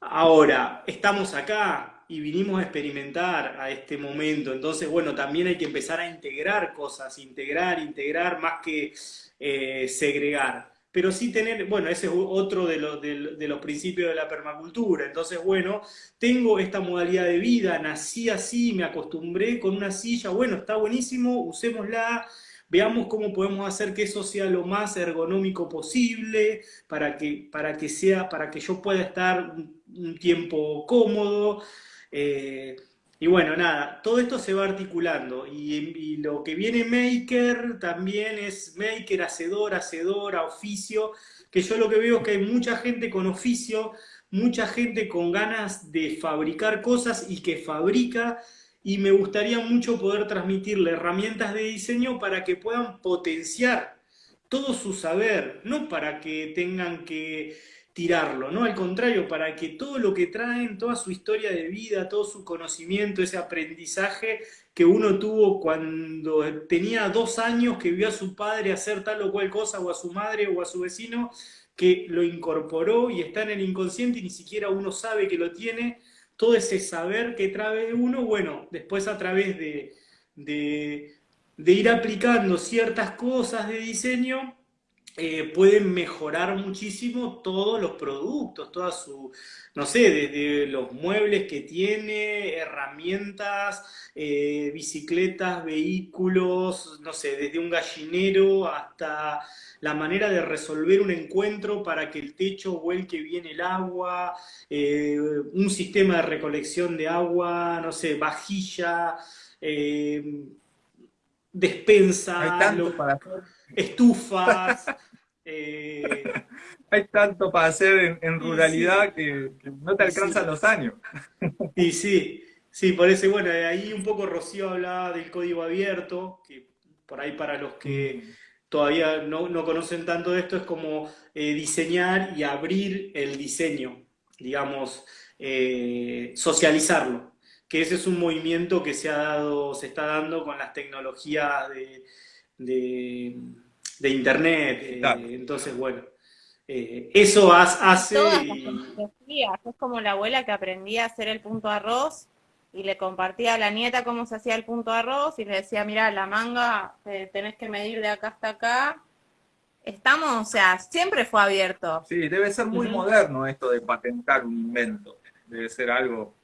Ahora, estamos acá y vinimos a experimentar a este momento, entonces, bueno, también hay que empezar a integrar cosas, integrar, integrar, más que eh, segregar pero sí tener, bueno, ese es otro de los, de, los principios de la permacultura. Entonces, bueno, tengo esta modalidad de vida, nací así, me acostumbré con una silla, bueno, está buenísimo, usémosla, veamos cómo podemos hacer que eso sea lo más ergonómico posible, para que, para que, sea, para que yo pueda estar un, tiempo cómodo. Eh, y bueno, nada, todo esto se va articulando. Y, lo que viene Maker también es Maker, hacedor, hacedora, oficio, que yo lo que veo es que hay mucha gente con oficio, mucha gente con ganas de fabricar cosas y que fabrica. Y me gustaría mucho poder transmitirle herramientas de diseño para que puedan potenciar todo su saber, no para que tengan que tirarlo, ¿no? Al contrario, para que todo lo que traen, toda su historia de vida, todo su conocimiento, ese aprendizaje que uno tuvo cuando tenía dos años, que vio a su padre hacer tal o cual cosa, o a su madre o a su vecino, que lo incorporó y está en el inconsciente y ni siquiera uno sabe que lo tiene, todo ese saber que trae uno, bueno, después a través de, de, de ir aplicando ciertas cosas de diseño, eh, pueden mejorar muchísimo todos los productos, toda su, no sé, desde los muebles que tiene, herramientas, eh, bicicletas, vehículos, no sé, desde un gallinero hasta la manera de resolver un encuentro para que el techo vuelque bien el agua, eh, un sistema de recolección de agua, no sé, vajilla, despensa, estufas. Eh, Hay tanto para hacer en, ruralidad que, no te alcanzan los años. Y sí, sí, por eso, bueno, ahí un poco Rocío hablaba del código abierto, que por ahí para los que mm. todavía no, conocen tanto de esto, es como eh, diseñar y abrir el diseño, digamos, eh, socializarlo que ese es un movimiento que se ha dado, se está dando con las tecnologías de, internet. Eh, entonces, bueno, eh, eso hace. Es como la abuela que aprendía a hacer el punto arroz y le compartía a la nieta cómo se hacía el punto arroz y le decía, mira, la manga tenés que medir de acá hasta acá. Estamos, o sea, siempre fue abierto. Sí, debe ser muy moderno esto de patentar un invento. Debe ser algo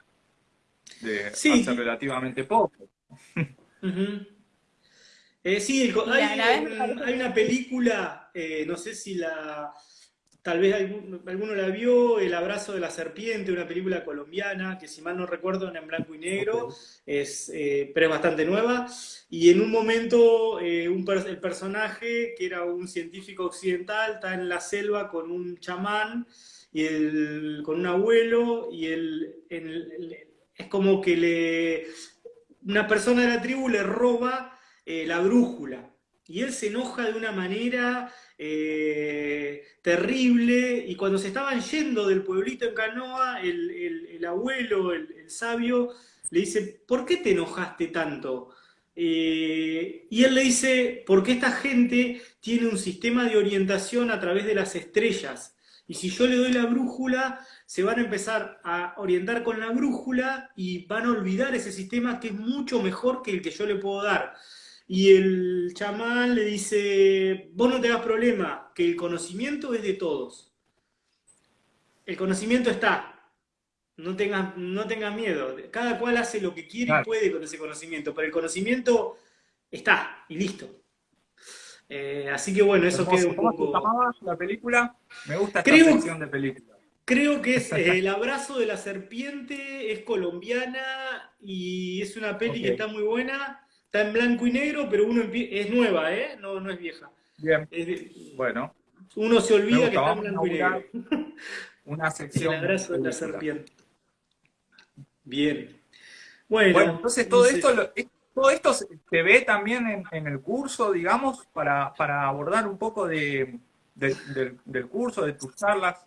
de hace relativamente poco. Eh, sí, hay, una película, eh, no sé si la, tal vez alguno, la vio, El abrazo de la serpiente, una película colombiana que si mal no recuerdo en blanco y negro, es, eh, pero es bastante nueva. Y en un momento el personaje, que era un científico occidental, está en la selva con un chamán y el, con un abuelo y el, es como que le, una persona de la tribu le roba eh, la brújula. Y él se enoja de una manera eh, terrible. Y cuando se estaban yendo del pueblito en canoa, el, abuelo, el, sabio, le dice, ¿por qué te enojaste tanto? Eh, y él le dice, porque esta gente tiene un sistema de orientación a través de las estrellas. Y si yo le doy la brújula, se van a empezar a orientar con la brújula y van a olvidar ese sistema que es mucho mejor que el que yo le puedo dar. Y el chamán le dice, vos no te das problema, que el conocimiento es de todos. El conocimiento está. No tengas, no tengas miedo. Cada cual hace lo que quiere y puede con ese conocimiento, pero el conocimiento está y listo. Eh, así que bueno, eso queda un poco... la película? Me gusta esta sección de película. Creo que es eh, El abrazo de la serpiente, es colombiana y es una peli que está muy buena. Está en blanco y negro, pero uno es nueva, ¿eh? No, no es vieja. Bien. bueno. Uno se olvida que está en blanco y negro. Una sección. El abrazo de la serpiente. Bien. Bueno, entonces todo esto, todo esto se ve también en, el curso, digamos, para, abordar un poco de, del curso, de tus charlas.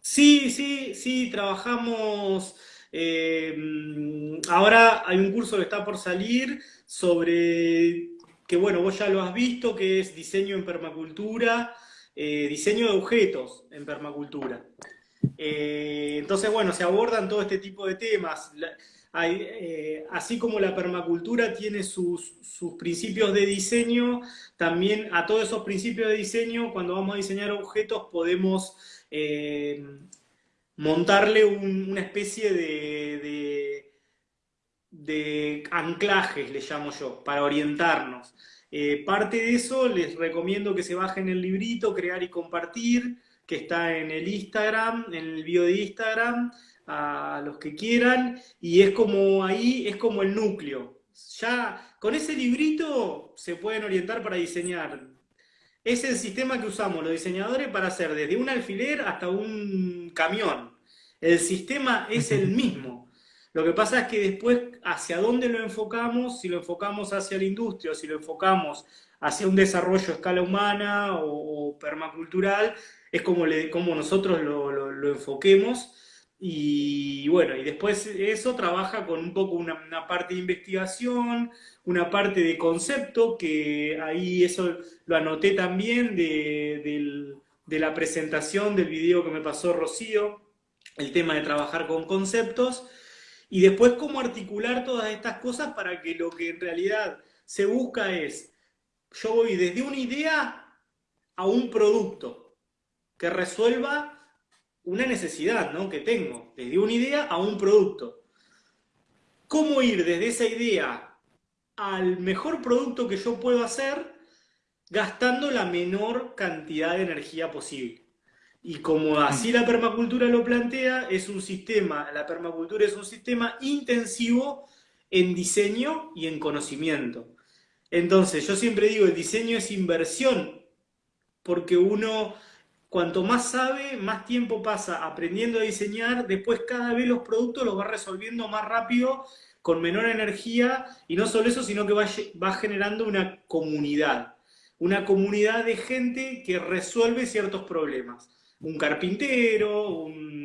Sí, sí, sí, trabajamos Eh, ahora hay un curso que está por salir sobre, que bueno, vos ya lo has visto, que es diseño en permacultura, eh, diseño de objetos en permacultura. Eh, entonces, bueno, se abordan todo este tipo de temas. Así como la permacultura tiene sus, principios de diseño, también a todos esos principios de diseño, cuando vamos a diseñar objetos, podemos montarle una especie de, anclajes, le llamo yo, para orientarnos. Eh, parte de eso les recomiendo que se bajen el librito, crear y compartir, que está en el Instagram, en el bio de Instagram a los que quieran, y es como ahí, es como el núcleo. Ya con ese librito se pueden orientar para diseñar. Es el sistema que usamos los diseñadores para hacer desde un alfiler hasta un camión. El sistema es el mismo. Lo que pasa es que después, hacia dónde lo enfocamos, si lo enfocamos hacia la industria o si lo enfocamos hacia un desarrollo a escala humana o, permacultural, es como, le, como nosotros lo, lo enfoquemos. Y bueno, y después eso trabaja con un poco una, parte de investigación, una parte de concepto, que ahí eso lo anoté también de, la presentación del video que me pasó Rocío, el tema de trabajar con conceptos, y después cómo articular todas estas cosas para que lo que en realidad se busca es, yo voy desde una idea a un producto que resuelva una necesidad ¿no? que tengo, desde una idea a un producto. ¿Cómo ir desde esa idea al mejor producto que yo puedo hacer gastando la menor cantidad de energía posible? Y como así la permacultura lo plantea, es un sistema, la permacultura es un sistema intensivo en diseño y en conocimiento. Entonces, yo siempre digo, el diseño es inversión, porque uno cuanto más sabe, más tiempo pasa aprendiendo a diseñar, después cada vez los productos los va resolviendo más rápido, con menor energía, y no solo eso, sino que va, generando una comunidad, una comunidad de gente que resuelve ciertos problemas. Un carpintero, un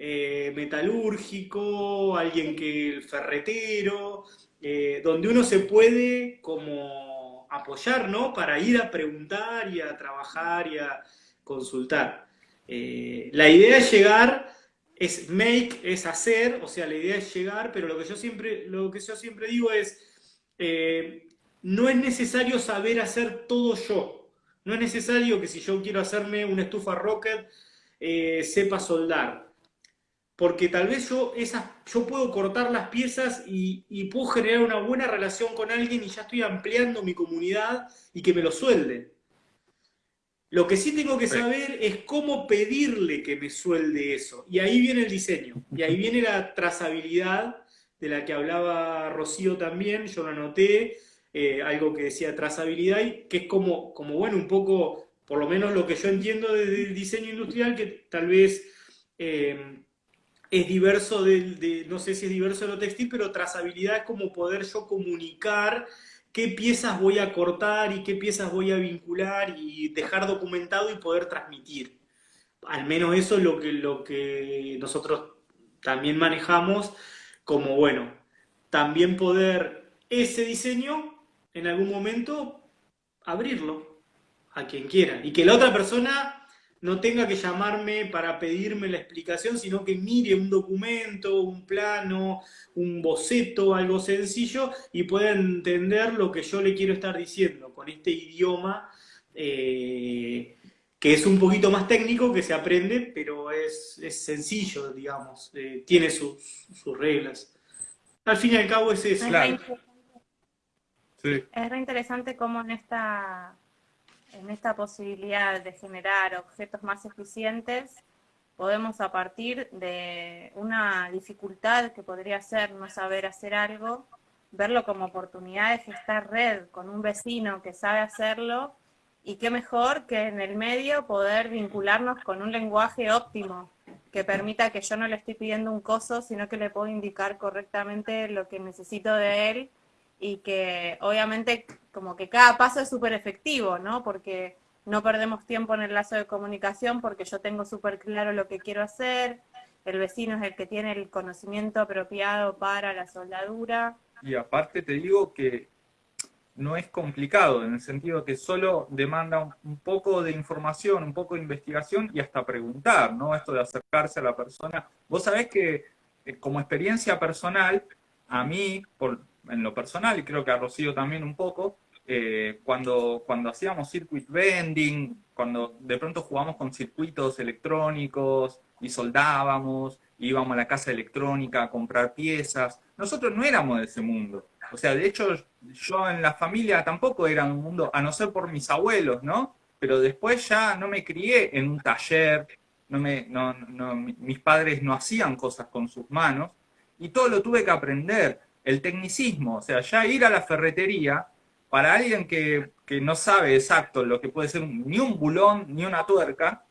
eh, metalúrgico, alguien que el ferretero, eh, donde uno se puede como apoyar, ¿no? Para ir a preguntar y a trabajar y a, consultar. Eh, la idea es llegar, es make, es hacer, o sea, la idea es llegar, pero lo que yo siempre, lo que yo siempre digo es, no es necesario saber hacer todo yo. No es necesario que si yo quiero hacerme una estufa rocket, eh, sepa soldar. Porque tal vez yo, esas, yo puedo cortar las piezas y, y puedo generar una buena relación con alguien y ya estoy ampliando mi comunidad y que me lo suelde. Lo que sí tengo que saber es cómo pedirle que me suelde eso. Y ahí viene el diseño. Y ahí viene la trazabilidad de la que hablaba Rocío también. Yo lo anoté, eh, algo que decía trazabilidad, que es como, como, bueno, un poco, por lo menos lo que yo entiendo del diseño industrial, que tal vez eh, es diverso de, no sé si es diverso de lo textil, pero trazabilidad es como poder yo comunicar qué piezas voy a cortar y qué piezas voy a vincular y dejar documentado y poder transmitir. Al menos eso es lo que, lo que nosotros también manejamos como, bueno, también poder ese diseño en algún momento abrirlo a quien quiera y que la otra persona no tenga que llamarme para pedirme la explicación, sino que mire un documento, un plano, un boceto, algo sencillo, y pueda entender lo que yo le quiero estar diciendo con este idioma eh, que es un poquito más técnico, que se aprende, pero es, sencillo, digamos, eh, tiene sus, reglas. Al fin y al cabo es eso. Es re interesante cómo en esta en esta posibilidad de generar objetos más eficientes, podemos a partir de una dificultad que podría ser no saber hacer algo, verlo como oportunidad de gestar red con un vecino que sabe hacerlo y qué mejor que en el medio poder vincularnos con un lenguaje óptimo que permita que yo no le estoy pidiendo un coso, sino que le puedo indicar correctamente lo que necesito de él y que obviamente como que cada paso es súper efectivo, ¿no? Porque no perdemos tiempo en el lazo de comunicación porque yo tengo súper claro lo que quiero hacer, el vecino es el que tiene el conocimiento apropiado para la soldadura. Y aparte te digo que no es complicado, en el sentido que solo demanda un, poco de información, un poco de investigación y hasta preguntar, ¿no? Esto de acercarse a la persona. Vos sabés que eh, como experiencia personal, a mí, por, en lo personal, y creo que a Rocío también un poco, eh, cuando, cuando hacíamos circuit vending, cuando de pronto jugamos con circuitos electrónicos y soldábamos, íbamos a la casa electrónica a comprar piezas, nosotros no éramos de ese mundo. O sea, de hecho, yo en la familia tampoco era un mundo, a no ser por mis abuelos, ¿no? Pero después ya no me crié en un taller, no me, no, no, mis padres no hacían cosas con sus manos, y todo lo tuve que aprender. El tecnicismo, o sea, ya ir a la ferretería, para alguien que, que no sabe exacto lo que puede ser ni un bulón, ni una tuerca,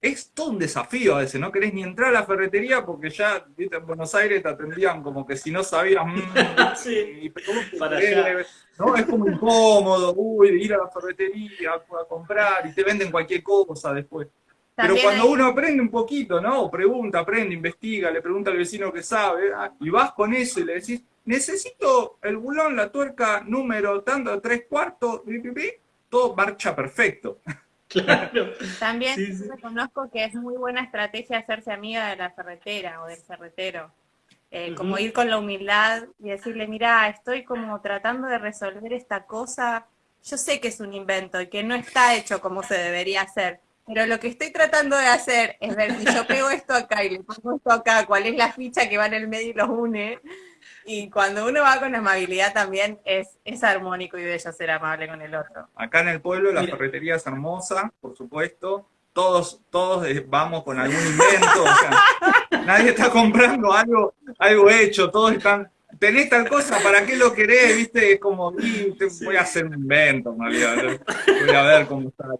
es todo un desafío a veces, no querés ni entrar a la ferretería porque ya, viste, en Buenos Aires te atendían como que si no sabías, mm, Sí, y pero ¿cómo te Para allá. ¿no? Es como incómodo, uy, ir a la ferretería a comprar y te venden cualquier cosa después. Pero cuando hay- uno aprende un poquito, ¿no? Pregunta, aprende, investiga, le pregunta al vecino que sabe, ah, y vas con eso y le decís, necesito el bulón, la tuerca, número, tanto, tres cuartos, pi, pi, pi", todo marcha perfecto. claro. También Sí, sí. reconozco que es muy buena estrategia hacerse amiga de la ferretera o del ferretero. Eh, Como ir con la humildad y decirle, mira, estoy como tratando de resolver esta cosa. Yo sé que es un invento y que no está hecho como se debería hacer, pero lo que estoy tratando de hacer es ver si yo pego esto acá y le pongo esto acá, cuál es la ficha que va en el medio y los une. Y cuando uno va con amabilidad también es, es armónico y bello ser amable con el otro. Acá en el pueblo la Mira. ferretería es hermosa, por supuesto. Todos, todos eh, vamos con algún invento, o sea, nadie está comprando algo, algo hecho, todos están, tenés tal cosa, ¿para qué lo querés? ¿Viste? Es como, "Y, te- voy a hacer un invento, en realidad, voy a ver cómo sale.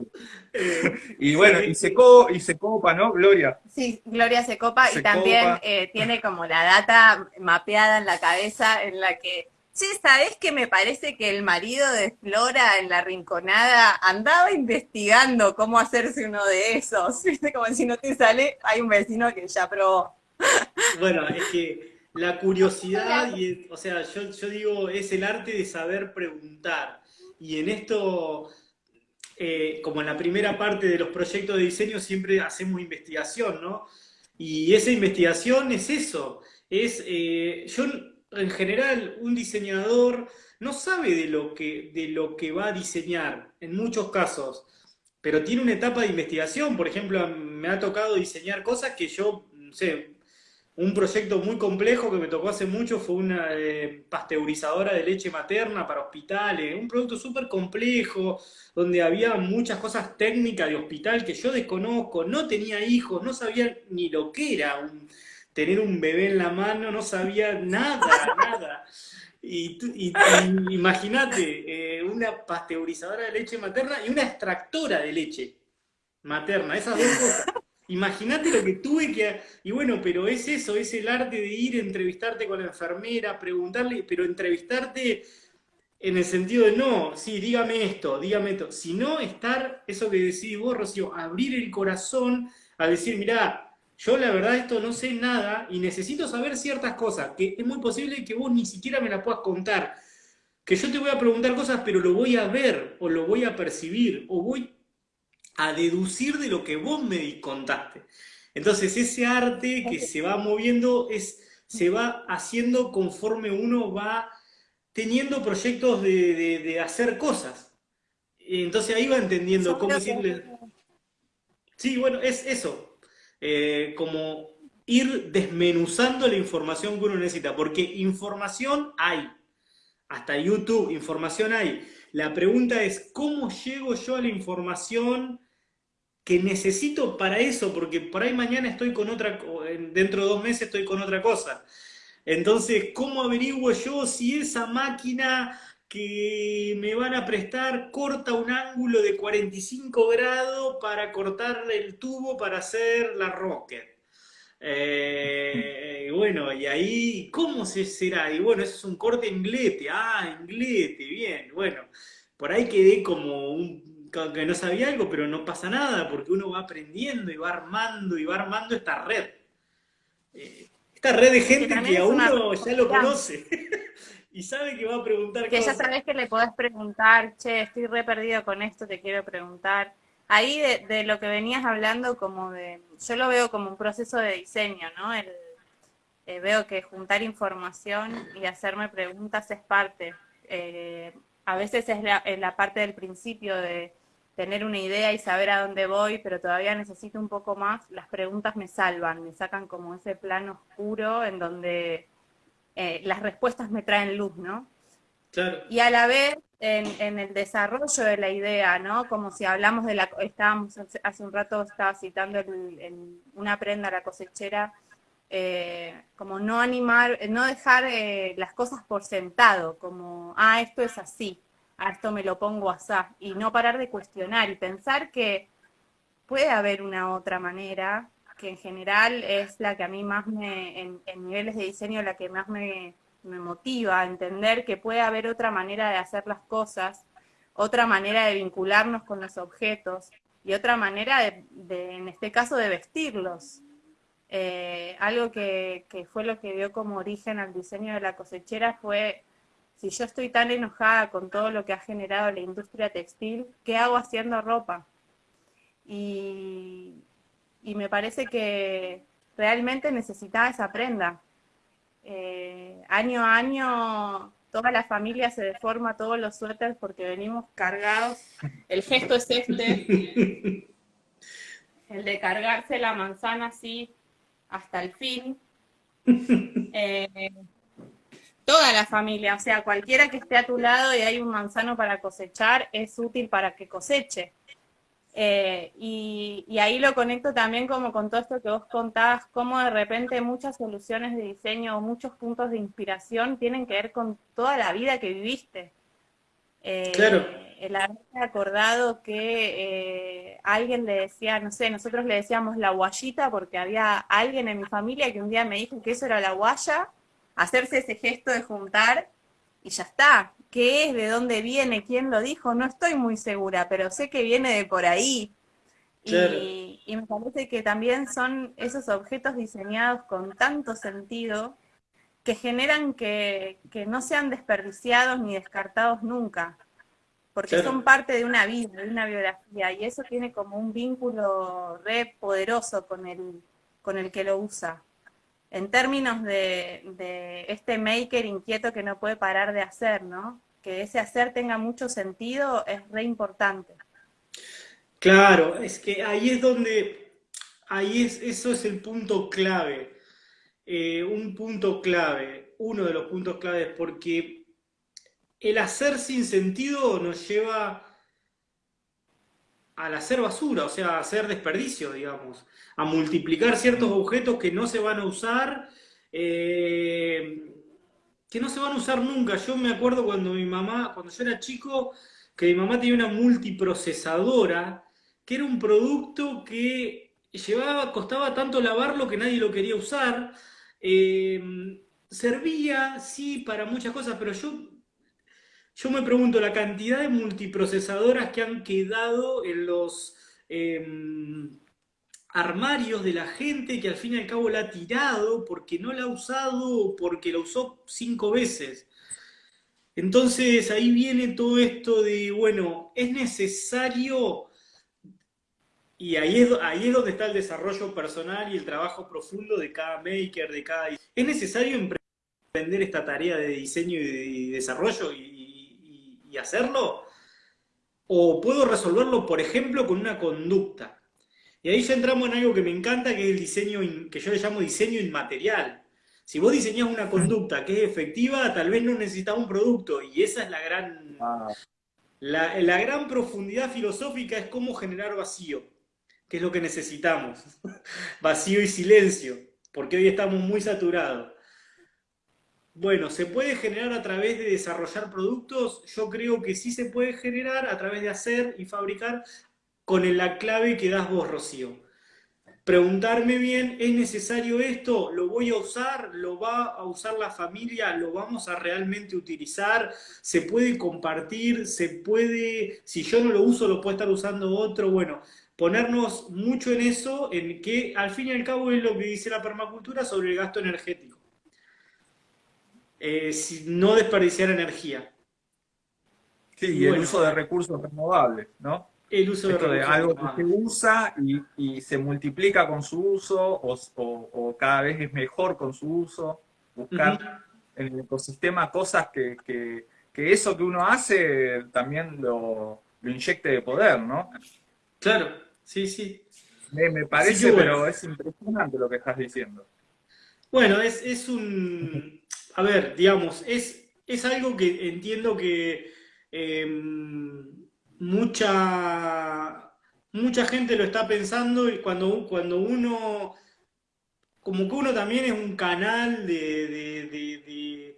Eh, Y bueno, y se, co- y se copa, ¿no, Gloria? Sí, Gloria se copa Se y también copa. eh, tiene como la data mapeada en la cabeza en la que, che, ¿sabés que me parece que el marido de Flora en la rinconada andaba investigando cómo hacerse uno de esos? ¿Viste? Como si no te sale, hay un vecino que ya probó. Bueno, es que la curiosidad, y, o sea, yo, yo digo, es el arte de saber preguntar. Y en esto, eh, como en la primera parte de los proyectos de diseño, siempre hacemos investigación, ¿no? Y esa investigación es eso, es, eh, yo en general, un diseñador no sabe de lo que, de lo que va a diseñar, en muchos casos, pero tiene una etapa de investigación, por ejemplo, me ha tocado diseñar cosas que yo, no sé, un proyecto muy complejo que me tocó hace mucho fue una eh, pasteurizadora de leche materna para hospitales, un producto súper complejo, donde había muchas cosas técnicas de hospital que yo desconozco, no tenía hijos, no sabía ni lo que era un- tener un bebé en la mano, no sabía nada, nada. Y, tú- y- y imagínate, eh, una pasteurizadora de leche materna y una extractora de leche materna, esas dos cosas. Imagínate lo que tuve que... Y bueno, pero es eso, es el arte de ir, entrevistarte con la enfermera, preguntarle, pero entrevistarte en el sentido de no, sí, dígame esto, dígame esto, sino estar, eso que decís vos, Rocío, abrir el corazón a decir, mirá, yo la verdad esto no sé nada y necesito saber ciertas cosas, que es muy posible que vos ni siquiera me las puedas contar, que yo te voy a preguntar cosas, pero lo voy a ver, o lo voy a percibir, o voy a deducir de lo que vos me contaste. Entonces ese arte que se va moviendo es, se va haciendo conforme uno va teniendo proyectos de, de- de hacer cosas. Entonces ahí va entendiendo cómo que- decirle... Sí, bueno, es eso. Eh, como ir desmenuzando la información que uno necesita, porque información hay. Hasta YouTube, información hay. La pregunta es, ¿cómo llego yo a la información que necesito para eso? Porque por ahí mañana estoy con otra, dentro de dos meses estoy con otra cosa. Entonces, ¿cómo averiguo yo si esa máquina que me van a prestar corta un ángulo de 45 grados para cortar el tubo para hacer la rocket? Eh, bueno, y ahí, ¿cómo se será? Y bueno, eso es un corte en glete. Ah, en glete, bien. Bueno, por ahí quedé como un, que no sabía algo, pero no pasa nada, porque uno va aprendiendo y va armando y va armando esta red. eh, esta red de gente que a una uno ya lo conoce y sabe que va a preguntar Que ya sabes que le podés preguntar, che, estoy re perdido con esto, te quiero preguntar. Ahí de, de lo que venías hablando, como de, yo lo veo como un proceso de diseño, ¿no? El, eh, veo que juntar información y hacerme preguntas es parte. Eh, a veces es la, es la parte del principio de tener una idea y saber a dónde voy, pero todavía necesito un poco más. Las preguntas me salvan, me sacan como ese plano oscuro en donde eh, las respuestas me traen luz, ¿no? Claro, Y a la vez, en, en el desarrollo de la idea, ¿no? Como si hablamos de la, estábamos hace, un rato, estaba citando el- una prenda a la cosechera, eh, como no animar, no dejar eh, las cosas por sentado, como, ah, esto es así, a esto me lo pongo así, y no parar de cuestionar y pensar que puede haber una otra manera, que en general es la que a mí más me, en, niveles de diseño, la que más me, me motiva a entender que puede haber otra manera de hacer las cosas, otra manera de vincularnos con los objetos y otra manera de, de, en este caso, de vestirlos. Eh, algo que, que fue lo que dio como origen al diseño de la cosechera fue, si yo estoy tan enojada con todo lo que ha generado la industria textil, ¿qué hago haciendo ropa? Y, y me parece que realmente necesitaba esa prenda. Eh, año a año toda la familia se deforma todos los suéteres porque venimos cargados. El gesto es este, el de cargarse la manzana así hasta el fin. Eh, toda la familia, o sea, cualquiera que esté a tu lado y hay un manzano para cosechar, es útil para que coseche. Eh, y, y, ahí lo conecto también como con todo esto que vos contabas, cómo de repente muchas soluciones de diseño o muchos puntos de inspiración tienen que ver con toda la vida que viviste. Eh, claro. El haberme acordado que eh, alguien le decía, no sé, nosotros le decíamos la guayita porque había alguien en mi familia que un día me dijo que eso era la guaya, hacerse ese gesto de juntar y ya está. ¿Qué es? ¿De dónde viene? ¿Quién lo dijo? No estoy muy segura, pero sé que viene de por ahí. Claro. Y, y, me parece que también son esos objetos diseñados con tanto sentido que generan que, que no sean desperdiciados ni descartados nunca, porque claro. son parte de una vida, de una biografía, y eso tiene como un vínculo re poderoso con el, con el que lo usa en términos de, este maker inquieto que no puede parar de hacer, ¿no? Que ese hacer tenga mucho sentido es re importante. Claro, es que ahí es donde, ahí es, eso es el punto clave, eh, un punto clave, uno de los puntos claves, porque el hacer sin sentido nos lleva al hacer basura, o sea, a hacer desperdicio, digamos, a multiplicar ciertos objetos que no se van a usar, eh, que no se van a usar nunca. Yo me acuerdo cuando mi mamá, cuando yo era chico, que mi mamá tenía una multiprocesadora, que era un producto que llevaba, costaba tanto lavarlo que nadie lo quería usar. Eh, servía, sí, para muchas cosas, pero yo yo me pregunto la cantidad de multiprocesadoras que han quedado en los eh, armarios de la gente que al fin y al cabo la ha tirado porque no la ha usado porque la usó cinco veces. Entonces ahí viene todo esto de, bueno, es necesario, y ahí es, ahí es donde está el desarrollo personal y el trabajo profundo de cada maker, de cada... Es necesario emprender esta tarea de diseño y desarrollo y, y hacerlo? ¿O puedo resolverlo, por ejemplo, con una conducta? Y ahí ya entramos en algo que me encanta, que es el diseño, que yo le llamo diseño inmaterial. Si vos diseñás una conducta que es efectiva, tal vez no necesitas un producto, y esa es la gran... La, la gran profundidad filosófica es cómo generar vacío, que es lo que necesitamos. vacío y silencio, porque hoy estamos muy saturados. Bueno, ¿se puede generar a través de desarrollar productos? Yo creo que sí se puede generar a través de hacer y fabricar con la clave que das vos, Rocío. Preguntarme bien, ¿es necesario esto? ¿Lo voy a usar? ¿Lo va a usar la familia? ¿Lo vamos a realmente utilizar? ¿Se puede compartir? ¿Se puede, si yo no lo uso, lo puede estar usando otro? Bueno, ponernos mucho en eso, en que al fin y al cabo es lo que dice la permacultura sobre el gasto energético. Eh, no desperdiciar energía. Sí, y, el uso de recursos renovables, ¿no? El uso de, de algo que se usa y, y, se multiplica con su uso o, o, o, cada vez es mejor con su uso. Buscar en el ecosistema cosas que, que, que, eso que uno hace también lo, lo inyecte de poder, ¿no? Claro, sí, sí. Me, me parece, sí, pero es impresionante lo que estás diciendo. Bueno, es, es un... A ver, digamos, es, es algo que entiendo que eh, mucha, mucha gente lo está pensando y cuando, cuando uno, como que uno también es un canal de,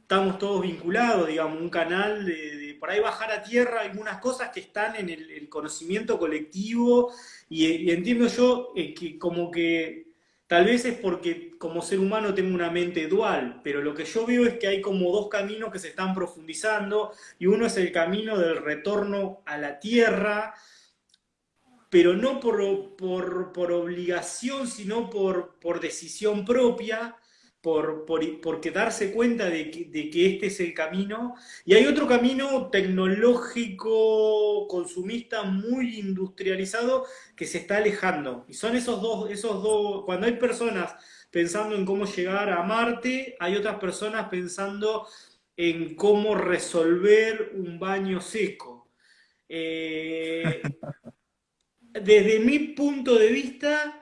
estamos todos vinculados, digamos, un canal de, por ahí bajar a tierra algunas cosas que están en el, conocimiento colectivo y, y, entiendo yo eh, que como que Tal vez es porque como ser humano tengo una mente dual, pero lo que yo veo es que hay como dos caminos que se están profundizando y uno es el camino del retorno a la tierra, pero no por, por, por obligación, sino por, por decisión propia, por, por, porque darse cuenta de que, de que, este es el camino. Y hay otro camino tecnológico, consumista, muy industrializado, que se está alejando. Y son esos dos, esos dos, cuando hay personas pensando en cómo llegar a Marte, hay otras personas pensando en cómo resolver un baño seco. Eh, desde mi punto de vista,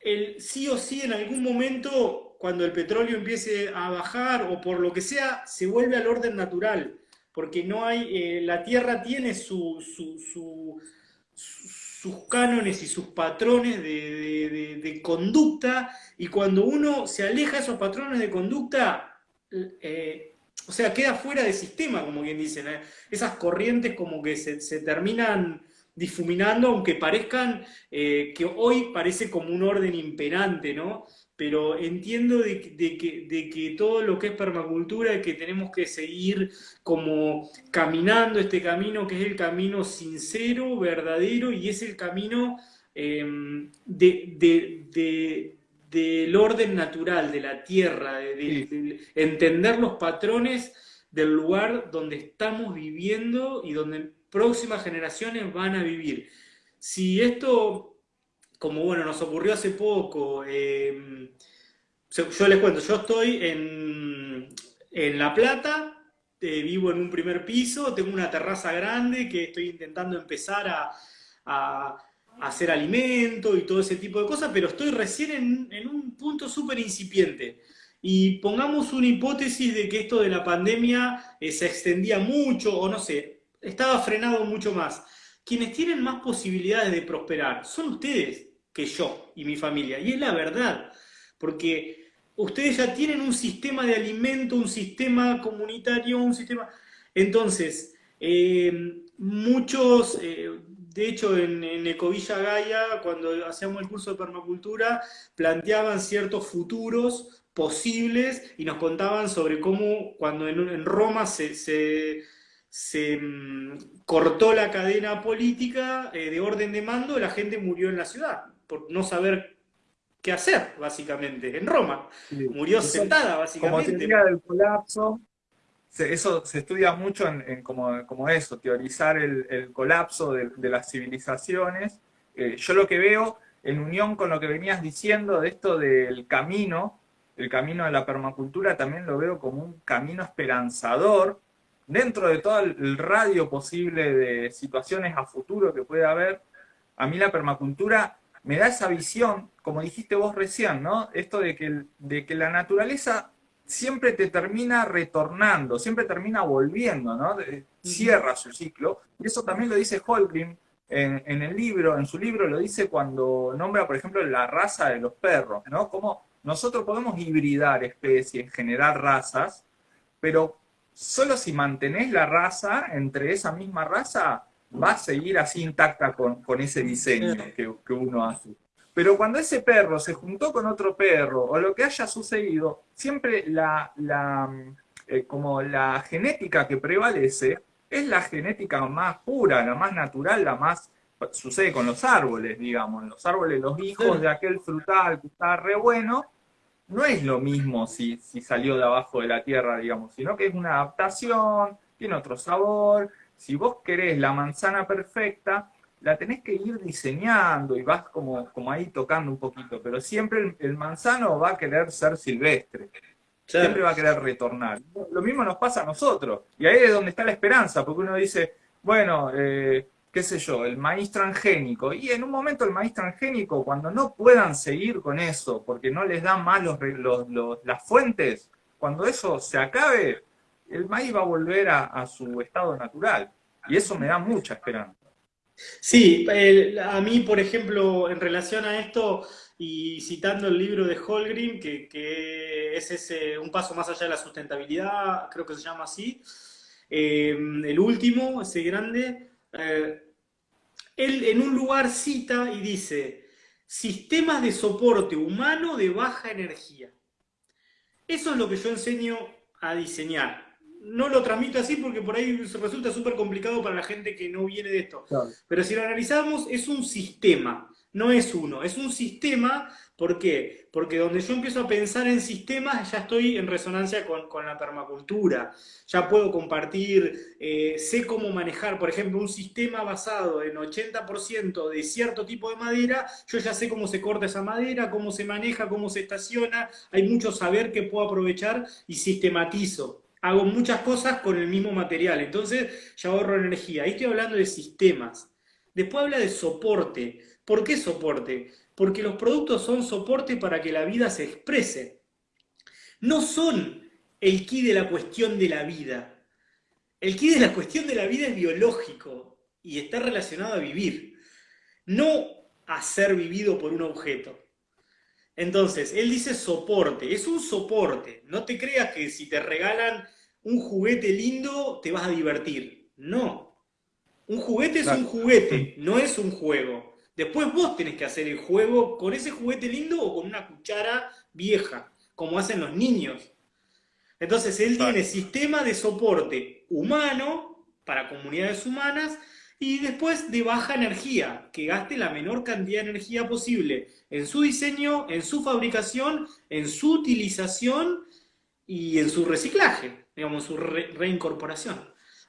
el sí o sí en algún momento cuando el petróleo empiece a bajar o por lo que sea, se vuelve al orden natural, porque no hay, eh, la Tierra tiene su, su, su, sus cánones y sus patrones de, conducta, y cuando uno se aleja de esos patrones de conducta, eh, o sea, queda fuera del sistema, como bien dicen, ¿eh? esas corrientes como que se, se terminan difuminando, aunque parezcan eh, que hoy parece como un orden imperante, ¿no? Pero entiendo de, de, que, de, que, todo lo que es permacultura, que tenemos que seguir como caminando este camino, que es el camino sincero, verdadero, y es el camino eh, de, del orden natural, de la tierra, de, entender los patrones del lugar donde estamos viviendo y donde próximas generaciones van a vivir. Si esto como bueno, nos ocurrió hace poco, eh, yo les cuento, yo estoy en, en La Plata, eh, vivo en un primer piso, tengo una terraza grande que estoy intentando empezar a, a, a hacer alimento y todo ese tipo de cosas, pero estoy recién en, en un punto súper incipiente. Y pongamos una hipótesis de que esto de la pandemia eh, se extendía mucho, o no sé, estaba frenado mucho más. Quienes tienen más posibilidades de prosperar son ustedes que yo y mi familia. Y es la verdad, porque ustedes ya tienen un sistema de alimento, un sistema comunitario, un sistema... Entonces, eh, muchos, eh, de hecho en, Ecovilla Gaia, cuando hacíamos el curso de permacultura, planteaban ciertos futuros posibles y nos contaban sobre cómo cuando en, Roma se, se mmm, cortó la cadena política eh, de orden de mando, la gente murió en la ciudad por no saber qué hacer, básicamente, en Roma. Sí. Murió eso, sentada, básicamente. Como teoría del colapso, eso se estudia mucho en, en como, como, eso, teorizar el, el colapso de, de, las civilizaciones. Eh, yo lo que veo, en unión con lo que venías diciendo de esto del camino, el camino de la permacultura, también lo veo como un camino esperanzador, dentro de todo el radio posible de situaciones a futuro que puede haber, a mí la permacultura me da esa visión, como dijiste vos recién, ¿no? Esto de que, de que la naturaleza siempre te termina retornando, siempre termina volviendo, ¿no? Cierra su ciclo. Y eso también lo dice Holgrim en, en, el libro, en su libro lo dice cuando nombra, por ejemplo, la raza de los perros, ¿no? Como nosotros podemos hibridar especies, generar razas, pero solo si mantenés la raza entre esa misma raza, va a seguir así intacta con, con ese diseño que, que, uno hace. Pero cuando ese perro se juntó con otro perro, o lo que haya sucedido, siempre la, la, eh, como la genética que prevalece es la genética más pura, la más natural, la más sucede con los árboles, digamos. Los árboles, los hijos de aquel frutal que está re bueno, no es lo mismo si, si salió de abajo de la tierra, digamos, sino que es una adaptación, tiene otro sabor. Si vos querés la manzana perfecta, la tenés que ir diseñando y vas como, como ahí tocando un poquito, pero siempre el, el manzano va a querer ser silvestre. Siempre va a querer retornar. Lo mismo nos pasa a nosotros. Y ahí es donde está la esperanza, porque uno dice, bueno, eh, qué sé yo, el maíz transgénico. Y en un momento el maíz transgénico, cuando no puedan seguir con eso, porque no les dan más los, los, las fuentes, cuando eso se acabe, el maíz va a volver a, su estado natural. Y eso me da mucha esperanza. Sí, a mí, por ejemplo, en relación a esto, y citando el libro de Holgrim, que, que es ese, un paso más allá de la sustentabilidad, creo que se llama así, eh, el último, ese grande, eh, él en un lugar cita y dice, sistemas de soporte humano de baja energía. Eso es lo que yo enseño a diseñar no lo transmito así porque por ahí resulta súper complicado para la gente que no viene de esto. Pero si lo analizamos, es un sistema, no es uno, es un sistema. ¿Por qué? Porque donde yo empiezo a pensar en sistemas, ya estoy en resonancia con, la permacultura. Ya puedo compartir, eh, sé cómo manejar, por ejemplo, un sistema basado en 80% de cierto tipo de madera, yo ya sé cómo se corta esa madera, cómo se maneja, cómo se estaciona, hay mucho saber que puedo aprovechar y sistematizo hago muchas cosas con el mismo material, entonces ya ahorro energía. Ahí estoy hablando de sistemas. Después habla de soporte. ¿Por qué soporte? Porque los productos son soporte para que la vida se exprese. No son el key de la cuestión de la vida. El key de la cuestión de la vida es biológico y está relacionado a vivir, no a ser vivido por un objeto. Entonces, él dice soporte, es un soporte. No te creas que si te regalan un juguete lindo te vas a divertir. No. Un juguete es un juguete, no es un juego. Después vos tenés que hacer el juego con ese juguete lindo o con una cuchara vieja, como hacen los niños. Entonces él tiene sistema de soporte humano para comunidades humanas y después de baja energía, que gaste la menor cantidad de energía posible en su diseño, en su fabricación, en su utilización y en su reciclaje digamos, su reincorporación.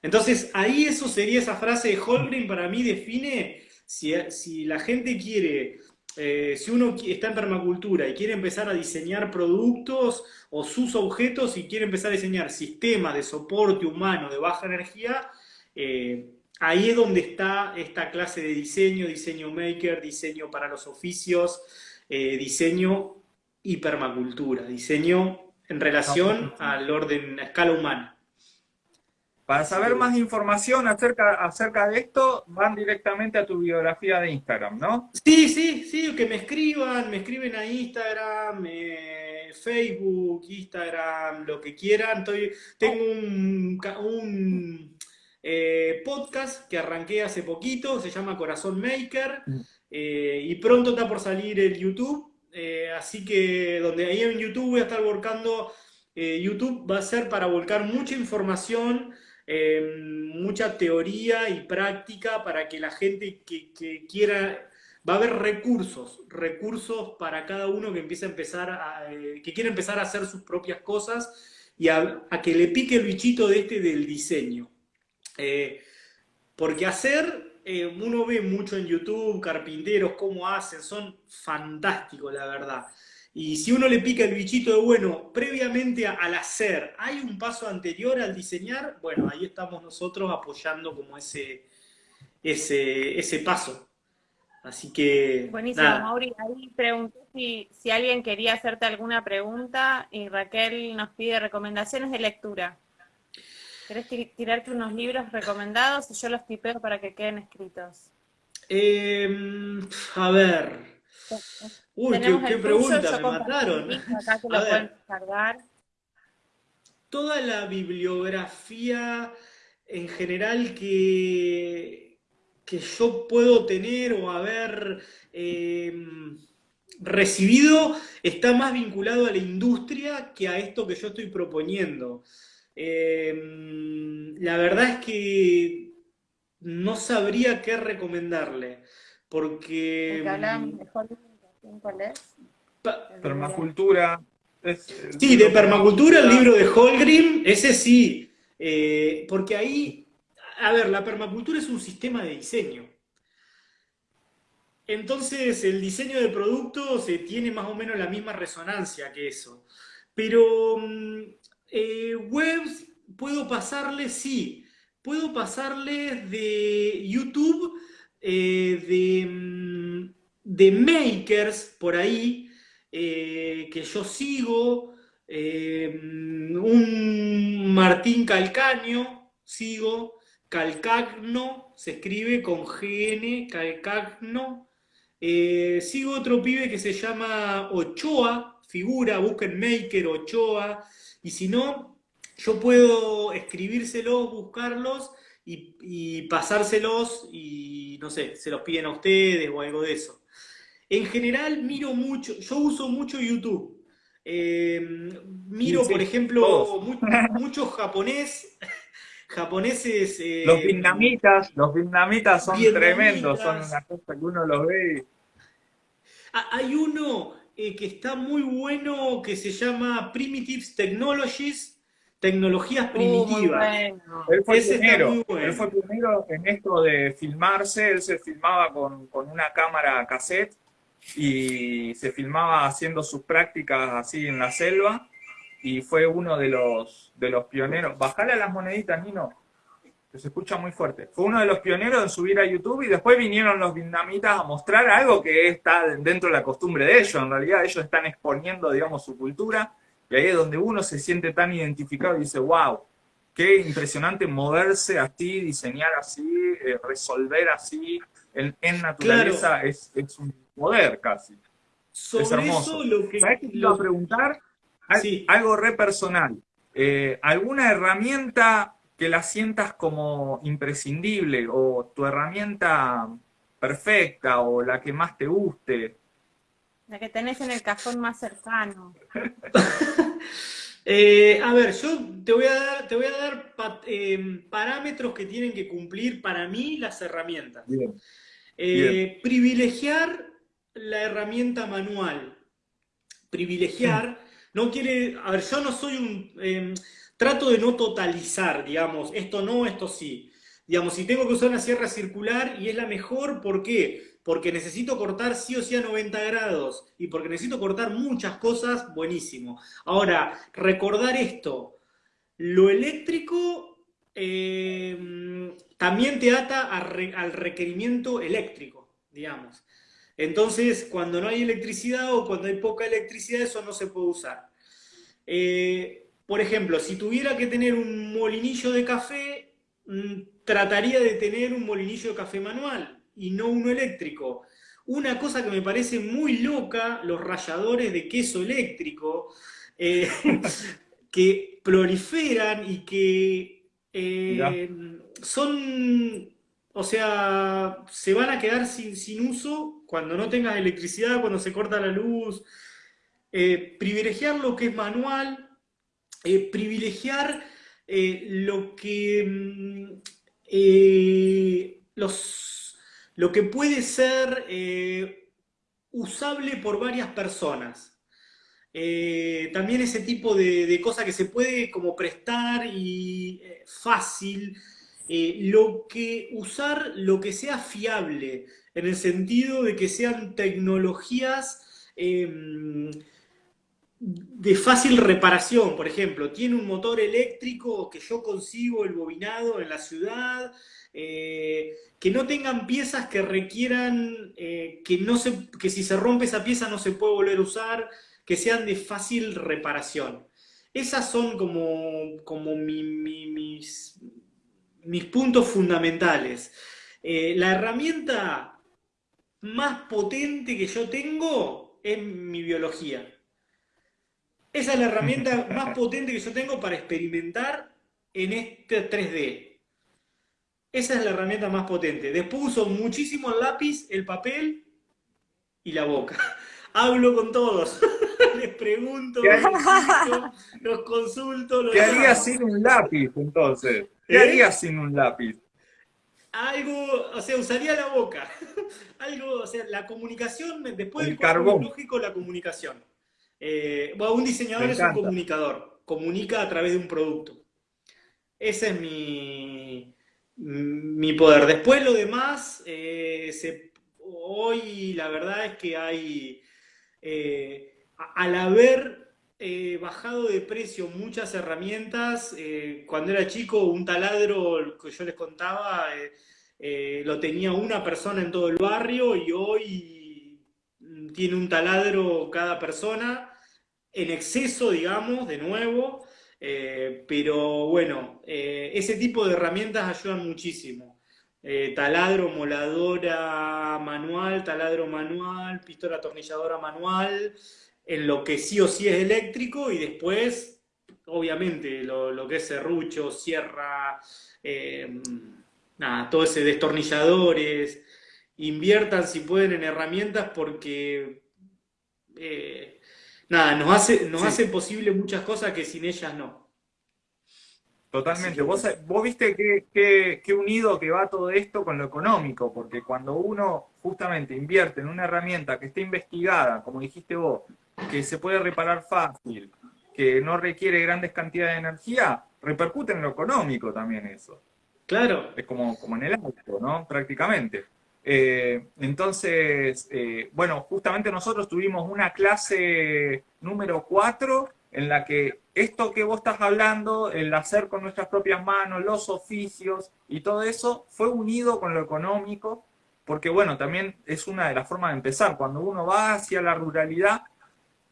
Entonces, ahí eso sería esa frase de Holgren, para mí define si, la gente quiere, eh, si uno está en permacultura y quiere empezar a diseñar productos o sus objetos y quiere empezar a diseñar sistemas de soporte humano de baja energía, eh, ahí es donde está esta clase de diseño, diseño maker, diseño para los oficios, eh, diseño y permacultura, diseño en relación al orden a escala humana. Para saber más información acerca, acerca de esto, van directamente a tu biografía de Instagram, ¿no? Sí, sí, sí, que me escriban, me escriben a Instagram, eh, Facebook, Instagram, lo que quieran. Estoy, tengo un, eh, podcast que arranqué hace poquito, se llama Corazón Maker, mm. eh, y pronto está por salir el YouTube eh, así que donde ahí en YouTube voy a estar volcando, YouTube va a ser para volcar mucha información, eh, mucha teoría y práctica para que la gente que, quiera, va a haber recursos, recursos para cada uno que empiece a empezar a, que quiere empezar a hacer sus propias cosas y a, a, que le pique el bichito de este del diseño. Porque hacer eh, uno ve mucho en YouTube, carpinteros, cómo hacen, son fantásticos, la verdad. Y si uno le pica el bichito de, bueno, previamente al hacer, ¿hay un paso anterior al diseñar? Bueno, ahí estamos nosotros apoyando como ese, ese, ese paso. Así que. Buenísimo, Mauri. Ahí pregunté si, si alguien quería hacerte alguna pregunta y Raquel nos pide recomendaciones de lectura. ¿Querés tirarte unos libros recomendados y yo los tipeo para que queden escritos? Em, a ver. Uy, qué, pregunta, me mataron. Toda la bibliografía en general que, que yo puedo tener o haber em, recibido está más vinculado a la industria que a esto que yo estoy proponiendo. Em, la verdad es que no sabría qué recomendarle, porque... De- Permacultura. es- es- Sí, de permacultura, el libro de Holgrim, ese sí, eh, porque ahí, a ver, la permacultura es un sistema de diseño. Entonces, el diseño de productos eh, tiene más o menos la misma resonancia que eso. Pero mm, eh, webs, puedo pasarles, sí, puedo pasarles de YouTube, eh, de, mm, de makers por ahí, eh, que yo sigo, eh, un Martín Calcaño, sigo, Calcagno, se escribe con GN, Calcagno. Sigo otro pibe que se llama Ochoa, figura, busquen Maker Ochoa, y si no, yo puedo escribírselos, buscarlos y, y pasárselos y no sé, se los piden a ustedes o algo de eso. En general miro mucho, yo uso mucho YouTube. Eh, miro, Sí, por ejemplo, todos. mu- mucho japonés, japoneses. eh, Los vietnamitas, los vietnamitas son Vietnamitas. tremendos, son una cosa que uno los ve y Ah, Hay uno eh, que está muy bueno que se llama Primitives Technologies, tecnologías Uh, primitivas. bueno. Él fue Ese está pionero, muy bueno. él fue pionero en esto de filmarse, él se filmaba con, con una cámara cassette y se filmaba haciendo sus prácticas así en la selva y fue uno de los, de los pioneros. Bajale a las moneditas, Nino, que se escucha muy fuerte. Fue uno de los pioneros en subir a YouTube y después vinieron los vietnamitas a mostrar algo que está dentro de la costumbre de ellos. En realidad ellos están exponiendo, digamos, su cultura y ahí es donde uno se siente tan identificado y dice, wow, qué impresionante moverse así, diseñar así, eh, resolver así, en, en naturaleza es, es un poder casi. es Sobre hermoso. eso lo que... ¿Sabes qué te iba a preguntar? Sí. Algo re personal. Eh, ¿Alguna herramienta que la sientas como imprescindible o tu herramienta perfecta o la que más te guste? La que tenés en el cajón más cercano. Eh, a ver, yo te voy a dar, te voy a dar pa- eh, parámetros que tienen que cumplir para mí las herramientas. Bien. Eh, privilegiar la herramienta manual. Privilegiar no quiere. A ver, yo no soy un. Trato de no totalizar, digamos, esto no, esto sí. Digamos, si tengo que usar una sierra circular y es la mejor, ¿por qué? Porque necesito cortar sí o sí a 90 grados y porque necesito cortar muchas cosas, buenísimo. Ahora, recordar esto, lo eléctrico eh, también te ata al requerimiento eléctrico, digamos. Entonces, cuando no hay electricidad o cuando hay poca electricidad, eso no se puede usar. Eh, por ejemplo, si tuviera que tener un molinillo de café, mm, trataría de tener un molinillo de café manual y no uno eléctrico. Una cosa que me parece muy loca, los ralladores de queso eléctrico, eh, que proliferan y que eh, son, o sea, se van a quedar sin, sin uso cuando no tengas electricidad, cuando se corta la luz. Eh, privilegiar lo que es manual, eh, privilegiar eh, lo que mm, eh, los, lo que puede ser usable por varias personas. También ese tipo de, de cosa que se puede como prestar y fácil, lo que usar lo que sea fiable, en el sentido de que sean tecnologías eh, de fácil reparación, por ejemplo, tiene un motor eléctrico que yo consigo el bobinado en la ciudad, eh, que no tengan piezas que requieran, eh, que, no se, que si se rompe esa pieza no se puede volver a usar, que sean de fácil reparación. Esas son como, como mi- mi- mis, mis puntos fundamentales. Eh, la herramienta más potente que yo tengo es mi biología. Esa es la herramienta más potente que yo tengo para experimentar en este 3D. Esa es la herramienta más potente. Después uso muchísimo el lápiz, el papel y la boca. Hablo con todos. Les pregunto, ¿Qué les explico, los consulto. Los ¿Qué harías sin un lápiz entonces? ¿Qué ¿Eh? harías sin un lápiz? algo, o sea, usaría la boca. algo, o sea, la comunicación, después El del carbón. lógico, la comunicación. Eh, bueno, un diseñador es un comunicador, comunica a través de un producto. Ese es mi, mi poder. Después lo demás, eh, se- hoy la verdad es que hay, eh, al haber eh, bajado de precio muchas herramientas, cuando era chico un taladro que yo les contaba lo tenía una persona en todo el barrio y hoy tiene un taladro cada persona, en exceso, digamos, de nuevo. Eh, pero bueno, eh, ese tipo de herramientas ayudan muchísimo. Eh, taladro, moladora manual, taladro manual, pistola atornilladora manual, en lo que sí o sí es eléctrico y después, obviamente, lo, que es serrucho, sierra, nada, todo ese destornilladores. Inviertan si pueden en herramientas porque eh, nada, nos hace, nos Sí. hace posible muchas cosas que sin ellas no. Totalmente. Vos, vos viste qué, qué- qué unido que va todo esto con lo económico, porque cuando uno justamente invierte en una herramienta que esté investigada, como dijiste vos, que se puede reparar fácil, que no requiere grandes cantidades de energía, repercute en lo económico también eso. Claro, Es como, como en el auto, ¿no? Prácticamente. Eh, entonces, eh, bueno, justamente nosotros tuvimos una clase número 4 en la que esto que vos estás hablando, el hacer con nuestras propias manos, los oficios y todo eso, fue unido con lo económico, porque bueno, también es una de las formas de empezar. Cuando uno va hacia la ruralidad,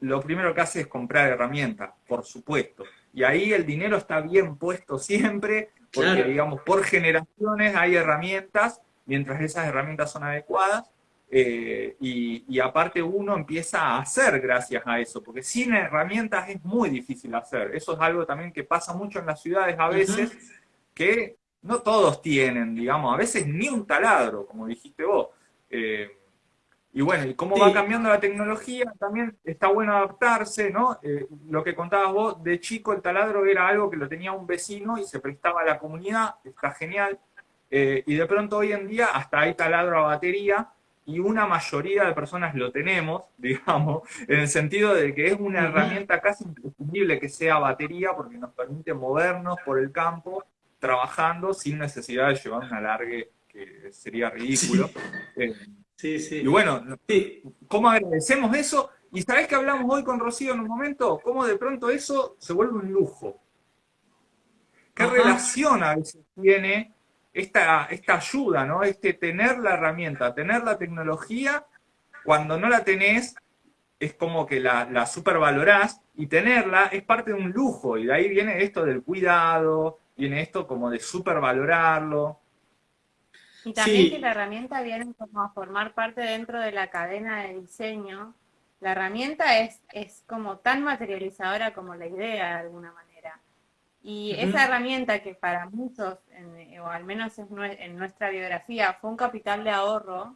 lo primero que hace es comprar herramientas, por supuesto. Y ahí el dinero está bien puesto siempre, porque Claro. digamos, por generaciones hay herramientas, mientras esas herramientas son adecuadas, eh, y, y aparte uno empieza a hacer gracias a eso, porque sin herramientas es muy difícil hacer. Eso es algo también que pasa mucho en las ciudades a veces, que no todos tienen, digamos, a veces ni un taladro, como dijiste vos. Eh, y bueno, y cómo Sí. va cambiando la tecnología, también está bueno adaptarse, ¿no? Eh, lo que contabas vos, de chico el taladro era algo que lo tenía un vecino y se prestaba a la comunidad, está genial. Eh, y de pronto hoy en día hasta hay taladro a batería y una mayoría de personas lo tenemos, digamos, en el sentido de que es una herramienta casi imprescindible que sea batería porque nos permite movernos por el campo trabajando sin necesidad de llevar un alargue que sería ridículo. Eh, sí, sí. y bueno, Sí, ¿cómo agradecemos eso? Y sabés que hablamos hoy con Rocío en un momento, cómo de pronto eso se vuelve un lujo. ¿Qué Ajá. relación a veces tiene esta, esta ayuda, ¿no? Este tener la herramienta, tener la tecnología, cuando no la tenés, es como que la, la supervalorás, y tenerla es parte de un lujo, y de ahí viene esto del cuidado, viene esto como de supervalorarlo. Y también Sí. que la herramienta viene como a formar parte dentro de la cadena de diseño. La herramienta es, es como tan materializadora como la idea de alguna manera. Y esa herramienta que para muchos, en- o al menos en, nue- en nuestra biografía, fue un capital de ahorro,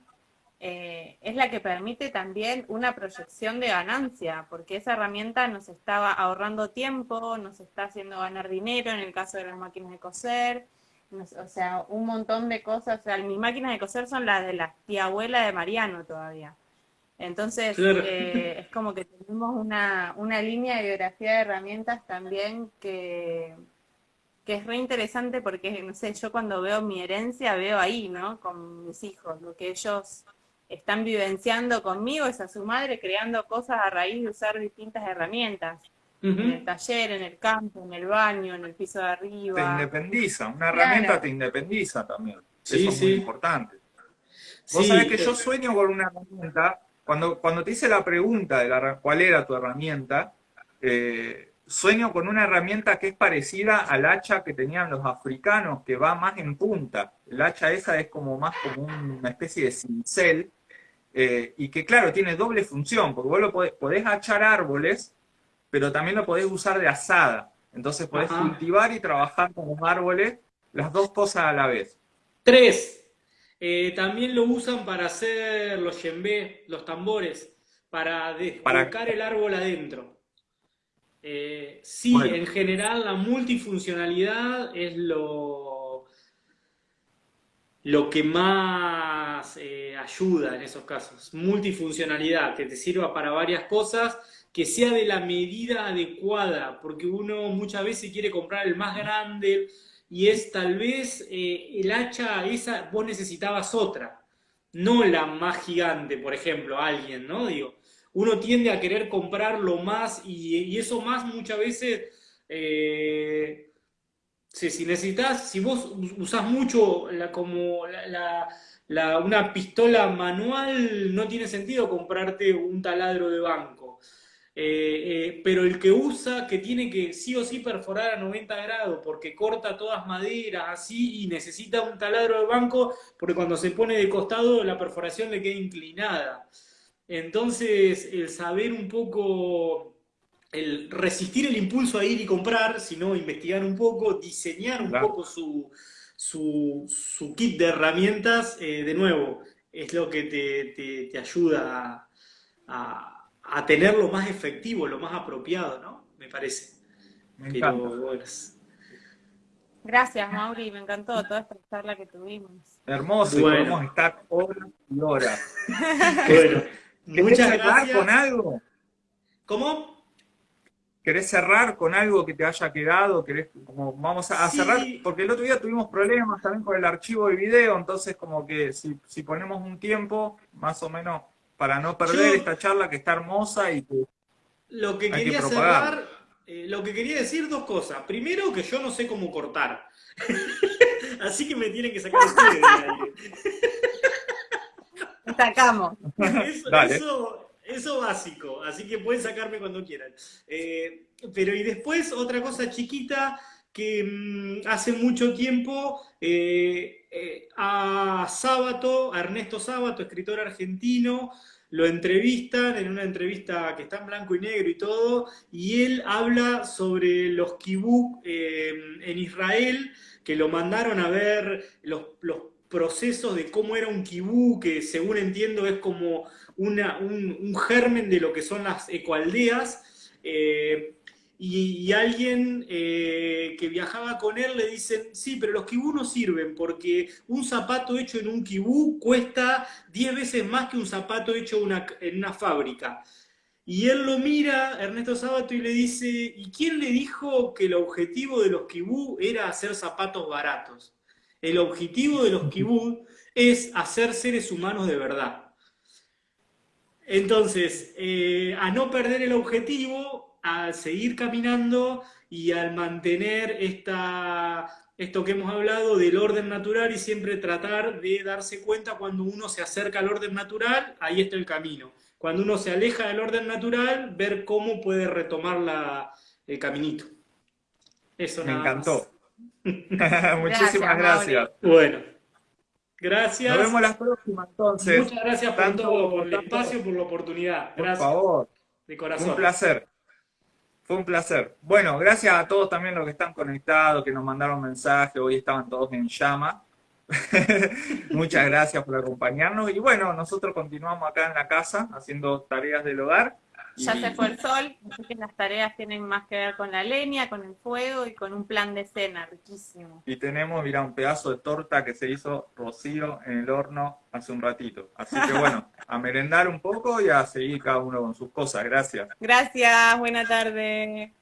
eh, es la que permite también una proyección de ganancia, porque esa herramienta nos estaba ahorrando tiempo, nos está haciendo ganar dinero en el caso de las máquinas de coser, nos- o sea, un montón de cosas. O sea, mis máquinas de coser son las de la tía abuela de Mariano todavía. Entonces, Claro. eh, es como que tenemos una, una línea de biografía de herramientas también que, que es re interesante porque, no sé, yo cuando veo mi herencia veo ahí, ¿no? Con mis hijos, lo que ellos están vivenciando conmigo es a su madre creando cosas a raíz de usar distintas herramientas. En el taller, en el campo, en el baño, en el piso de Te arriba. independiza, una Claro. herramienta te independiza también. Sí, Eso es sí. muy importante. Vos Sí, sabés que yo sueño con una herramienta, cuando, cuando te hice la pregunta de la, cuál era tu herramienta, eh, sueño con una herramienta que es parecida al hacha que tenían los africanos, que va más en punta. El hacha esa es como más como una especie de cincel, eh, y que claro, tiene doble función, porque vos lo podés, podés hachar árboles, pero también lo podés usar de asada. Entonces podés Ajá. cultivar y trabajar con los árboles, las dos cosas a la vez. Tres. Eh, también lo usan para hacer los yembe, los tambores, para descolocar el árbol adentro. Eh, sí, Bueno. en general la multifuncionalidad es lo, lo que más eh, ayuda en esos casos. Multifuncionalidad, que te sirva para varias cosas, que sea de la medida adecuada, porque uno muchas veces quiere comprar el más grande y es tal vez eh, el hacha esa, vos necesitabas otra, no la más gigante, por ejemplo, alguien, ¿no? Digo, uno tiende a querer comprar lo más y, eso más muchas veces... Eh, si necesitas, si vos usás mucho como la, una pistola manual, no tiene sentido comprarte un taladro de banco. Eh, eh, pero el que usa, que tiene que sí o sí perforar a 90 grados porque corta todas maderas así y necesita un taladro de banco porque cuando se pone de costado la perforación le queda inclinada. Entonces, el saber un poco el resistir el impulso a ir y comprar, sino investigar un poco, diseñar un poco su, su, kit de herramientas, eh, de nuevo, es lo que te, te, ayuda a, a, tener lo más efectivo, lo más apropiado, ¿no? Me parece. Gracias, Mauri, me encantó toda esta charla que tuvimos. Hermoso, podemos estar horas y horas. bueno, muchas gracias. con algo? ¿Cómo? ¿Querés cerrar con algo que te haya quedado? ¿Querés, como, vamos a, cerrar? Porque el otro día tuvimos problemas también con el archivo de video, entonces como que si, ponemos un tiempo, más o menos, para no perder esta charla que está hermosa y que Lo que quería cerrar, eh, lo que quería decir dos cosas. Primero, que yo no sé cómo cortar. Así que me tienen que sacar ustedes de Sacamos. eso eso básico, así que pueden sacarme cuando quieran. Eh, pero y después otra cosa chiquita que mm, hace mucho tiempo eh, eh, a Sábato, a Ernesto Sábato, escritor argentino, lo entrevistan en una entrevista que está en blanco y negro y todo, y él habla sobre los kibbutz en Israel, que lo mandaron a ver los, procesos de cómo era un kibú, que según entiendo es como un, germen de lo que son las ecoaldeas, eh, y, alguien eh, que viajaba con él le dicen, sí, pero los kibú no sirven porque un zapato hecho en un kibú cuesta 10 veces más que un zapato hecho en una fábrica. Y él lo mira, Ernesto Sábato, y le dice, ¿y quién le dijo que el objetivo de los kibú era hacer zapatos baratos? El objetivo de los kibú es hacer seres humanos de verdad. Entonces, eh, a no perder el objetivo, a seguir caminando y al mantener esta, esto que hemos hablado del orden natural y siempre tratar de darse cuenta cuando uno se acerca al orden natural, ahí está el camino. Cuando uno se aleja del orden natural, ver cómo puede retomar la, el caminito. Eso Me encantó. Muchísimas gracias. Bueno. Gracias. Nos vemos la próxima entonces. Muchas gracias por todo, por el espacio, por la oportunidad. Gracias. Por favor. De corazón. Un placer. Fue un placer. Bueno, gracias a todos también los que están conectados, que nos mandaron mensajes, hoy estaban todos en llama. Muchas gracias por acompañarnos. Y bueno, nosotros continuamos acá en la casa haciendo tareas del hogar. Ya se fue el sol, así que las tareas tienen más que ver con la leña, con el fuego y con un plan de cena riquísimo. Y tenemos, mira, un pedazo de torta que se hizo Rocío en el horno hace un ratito. Así que bueno, a merendar un poco y a seguir cada uno con sus cosas. Gracias. Gracias, buena tarde.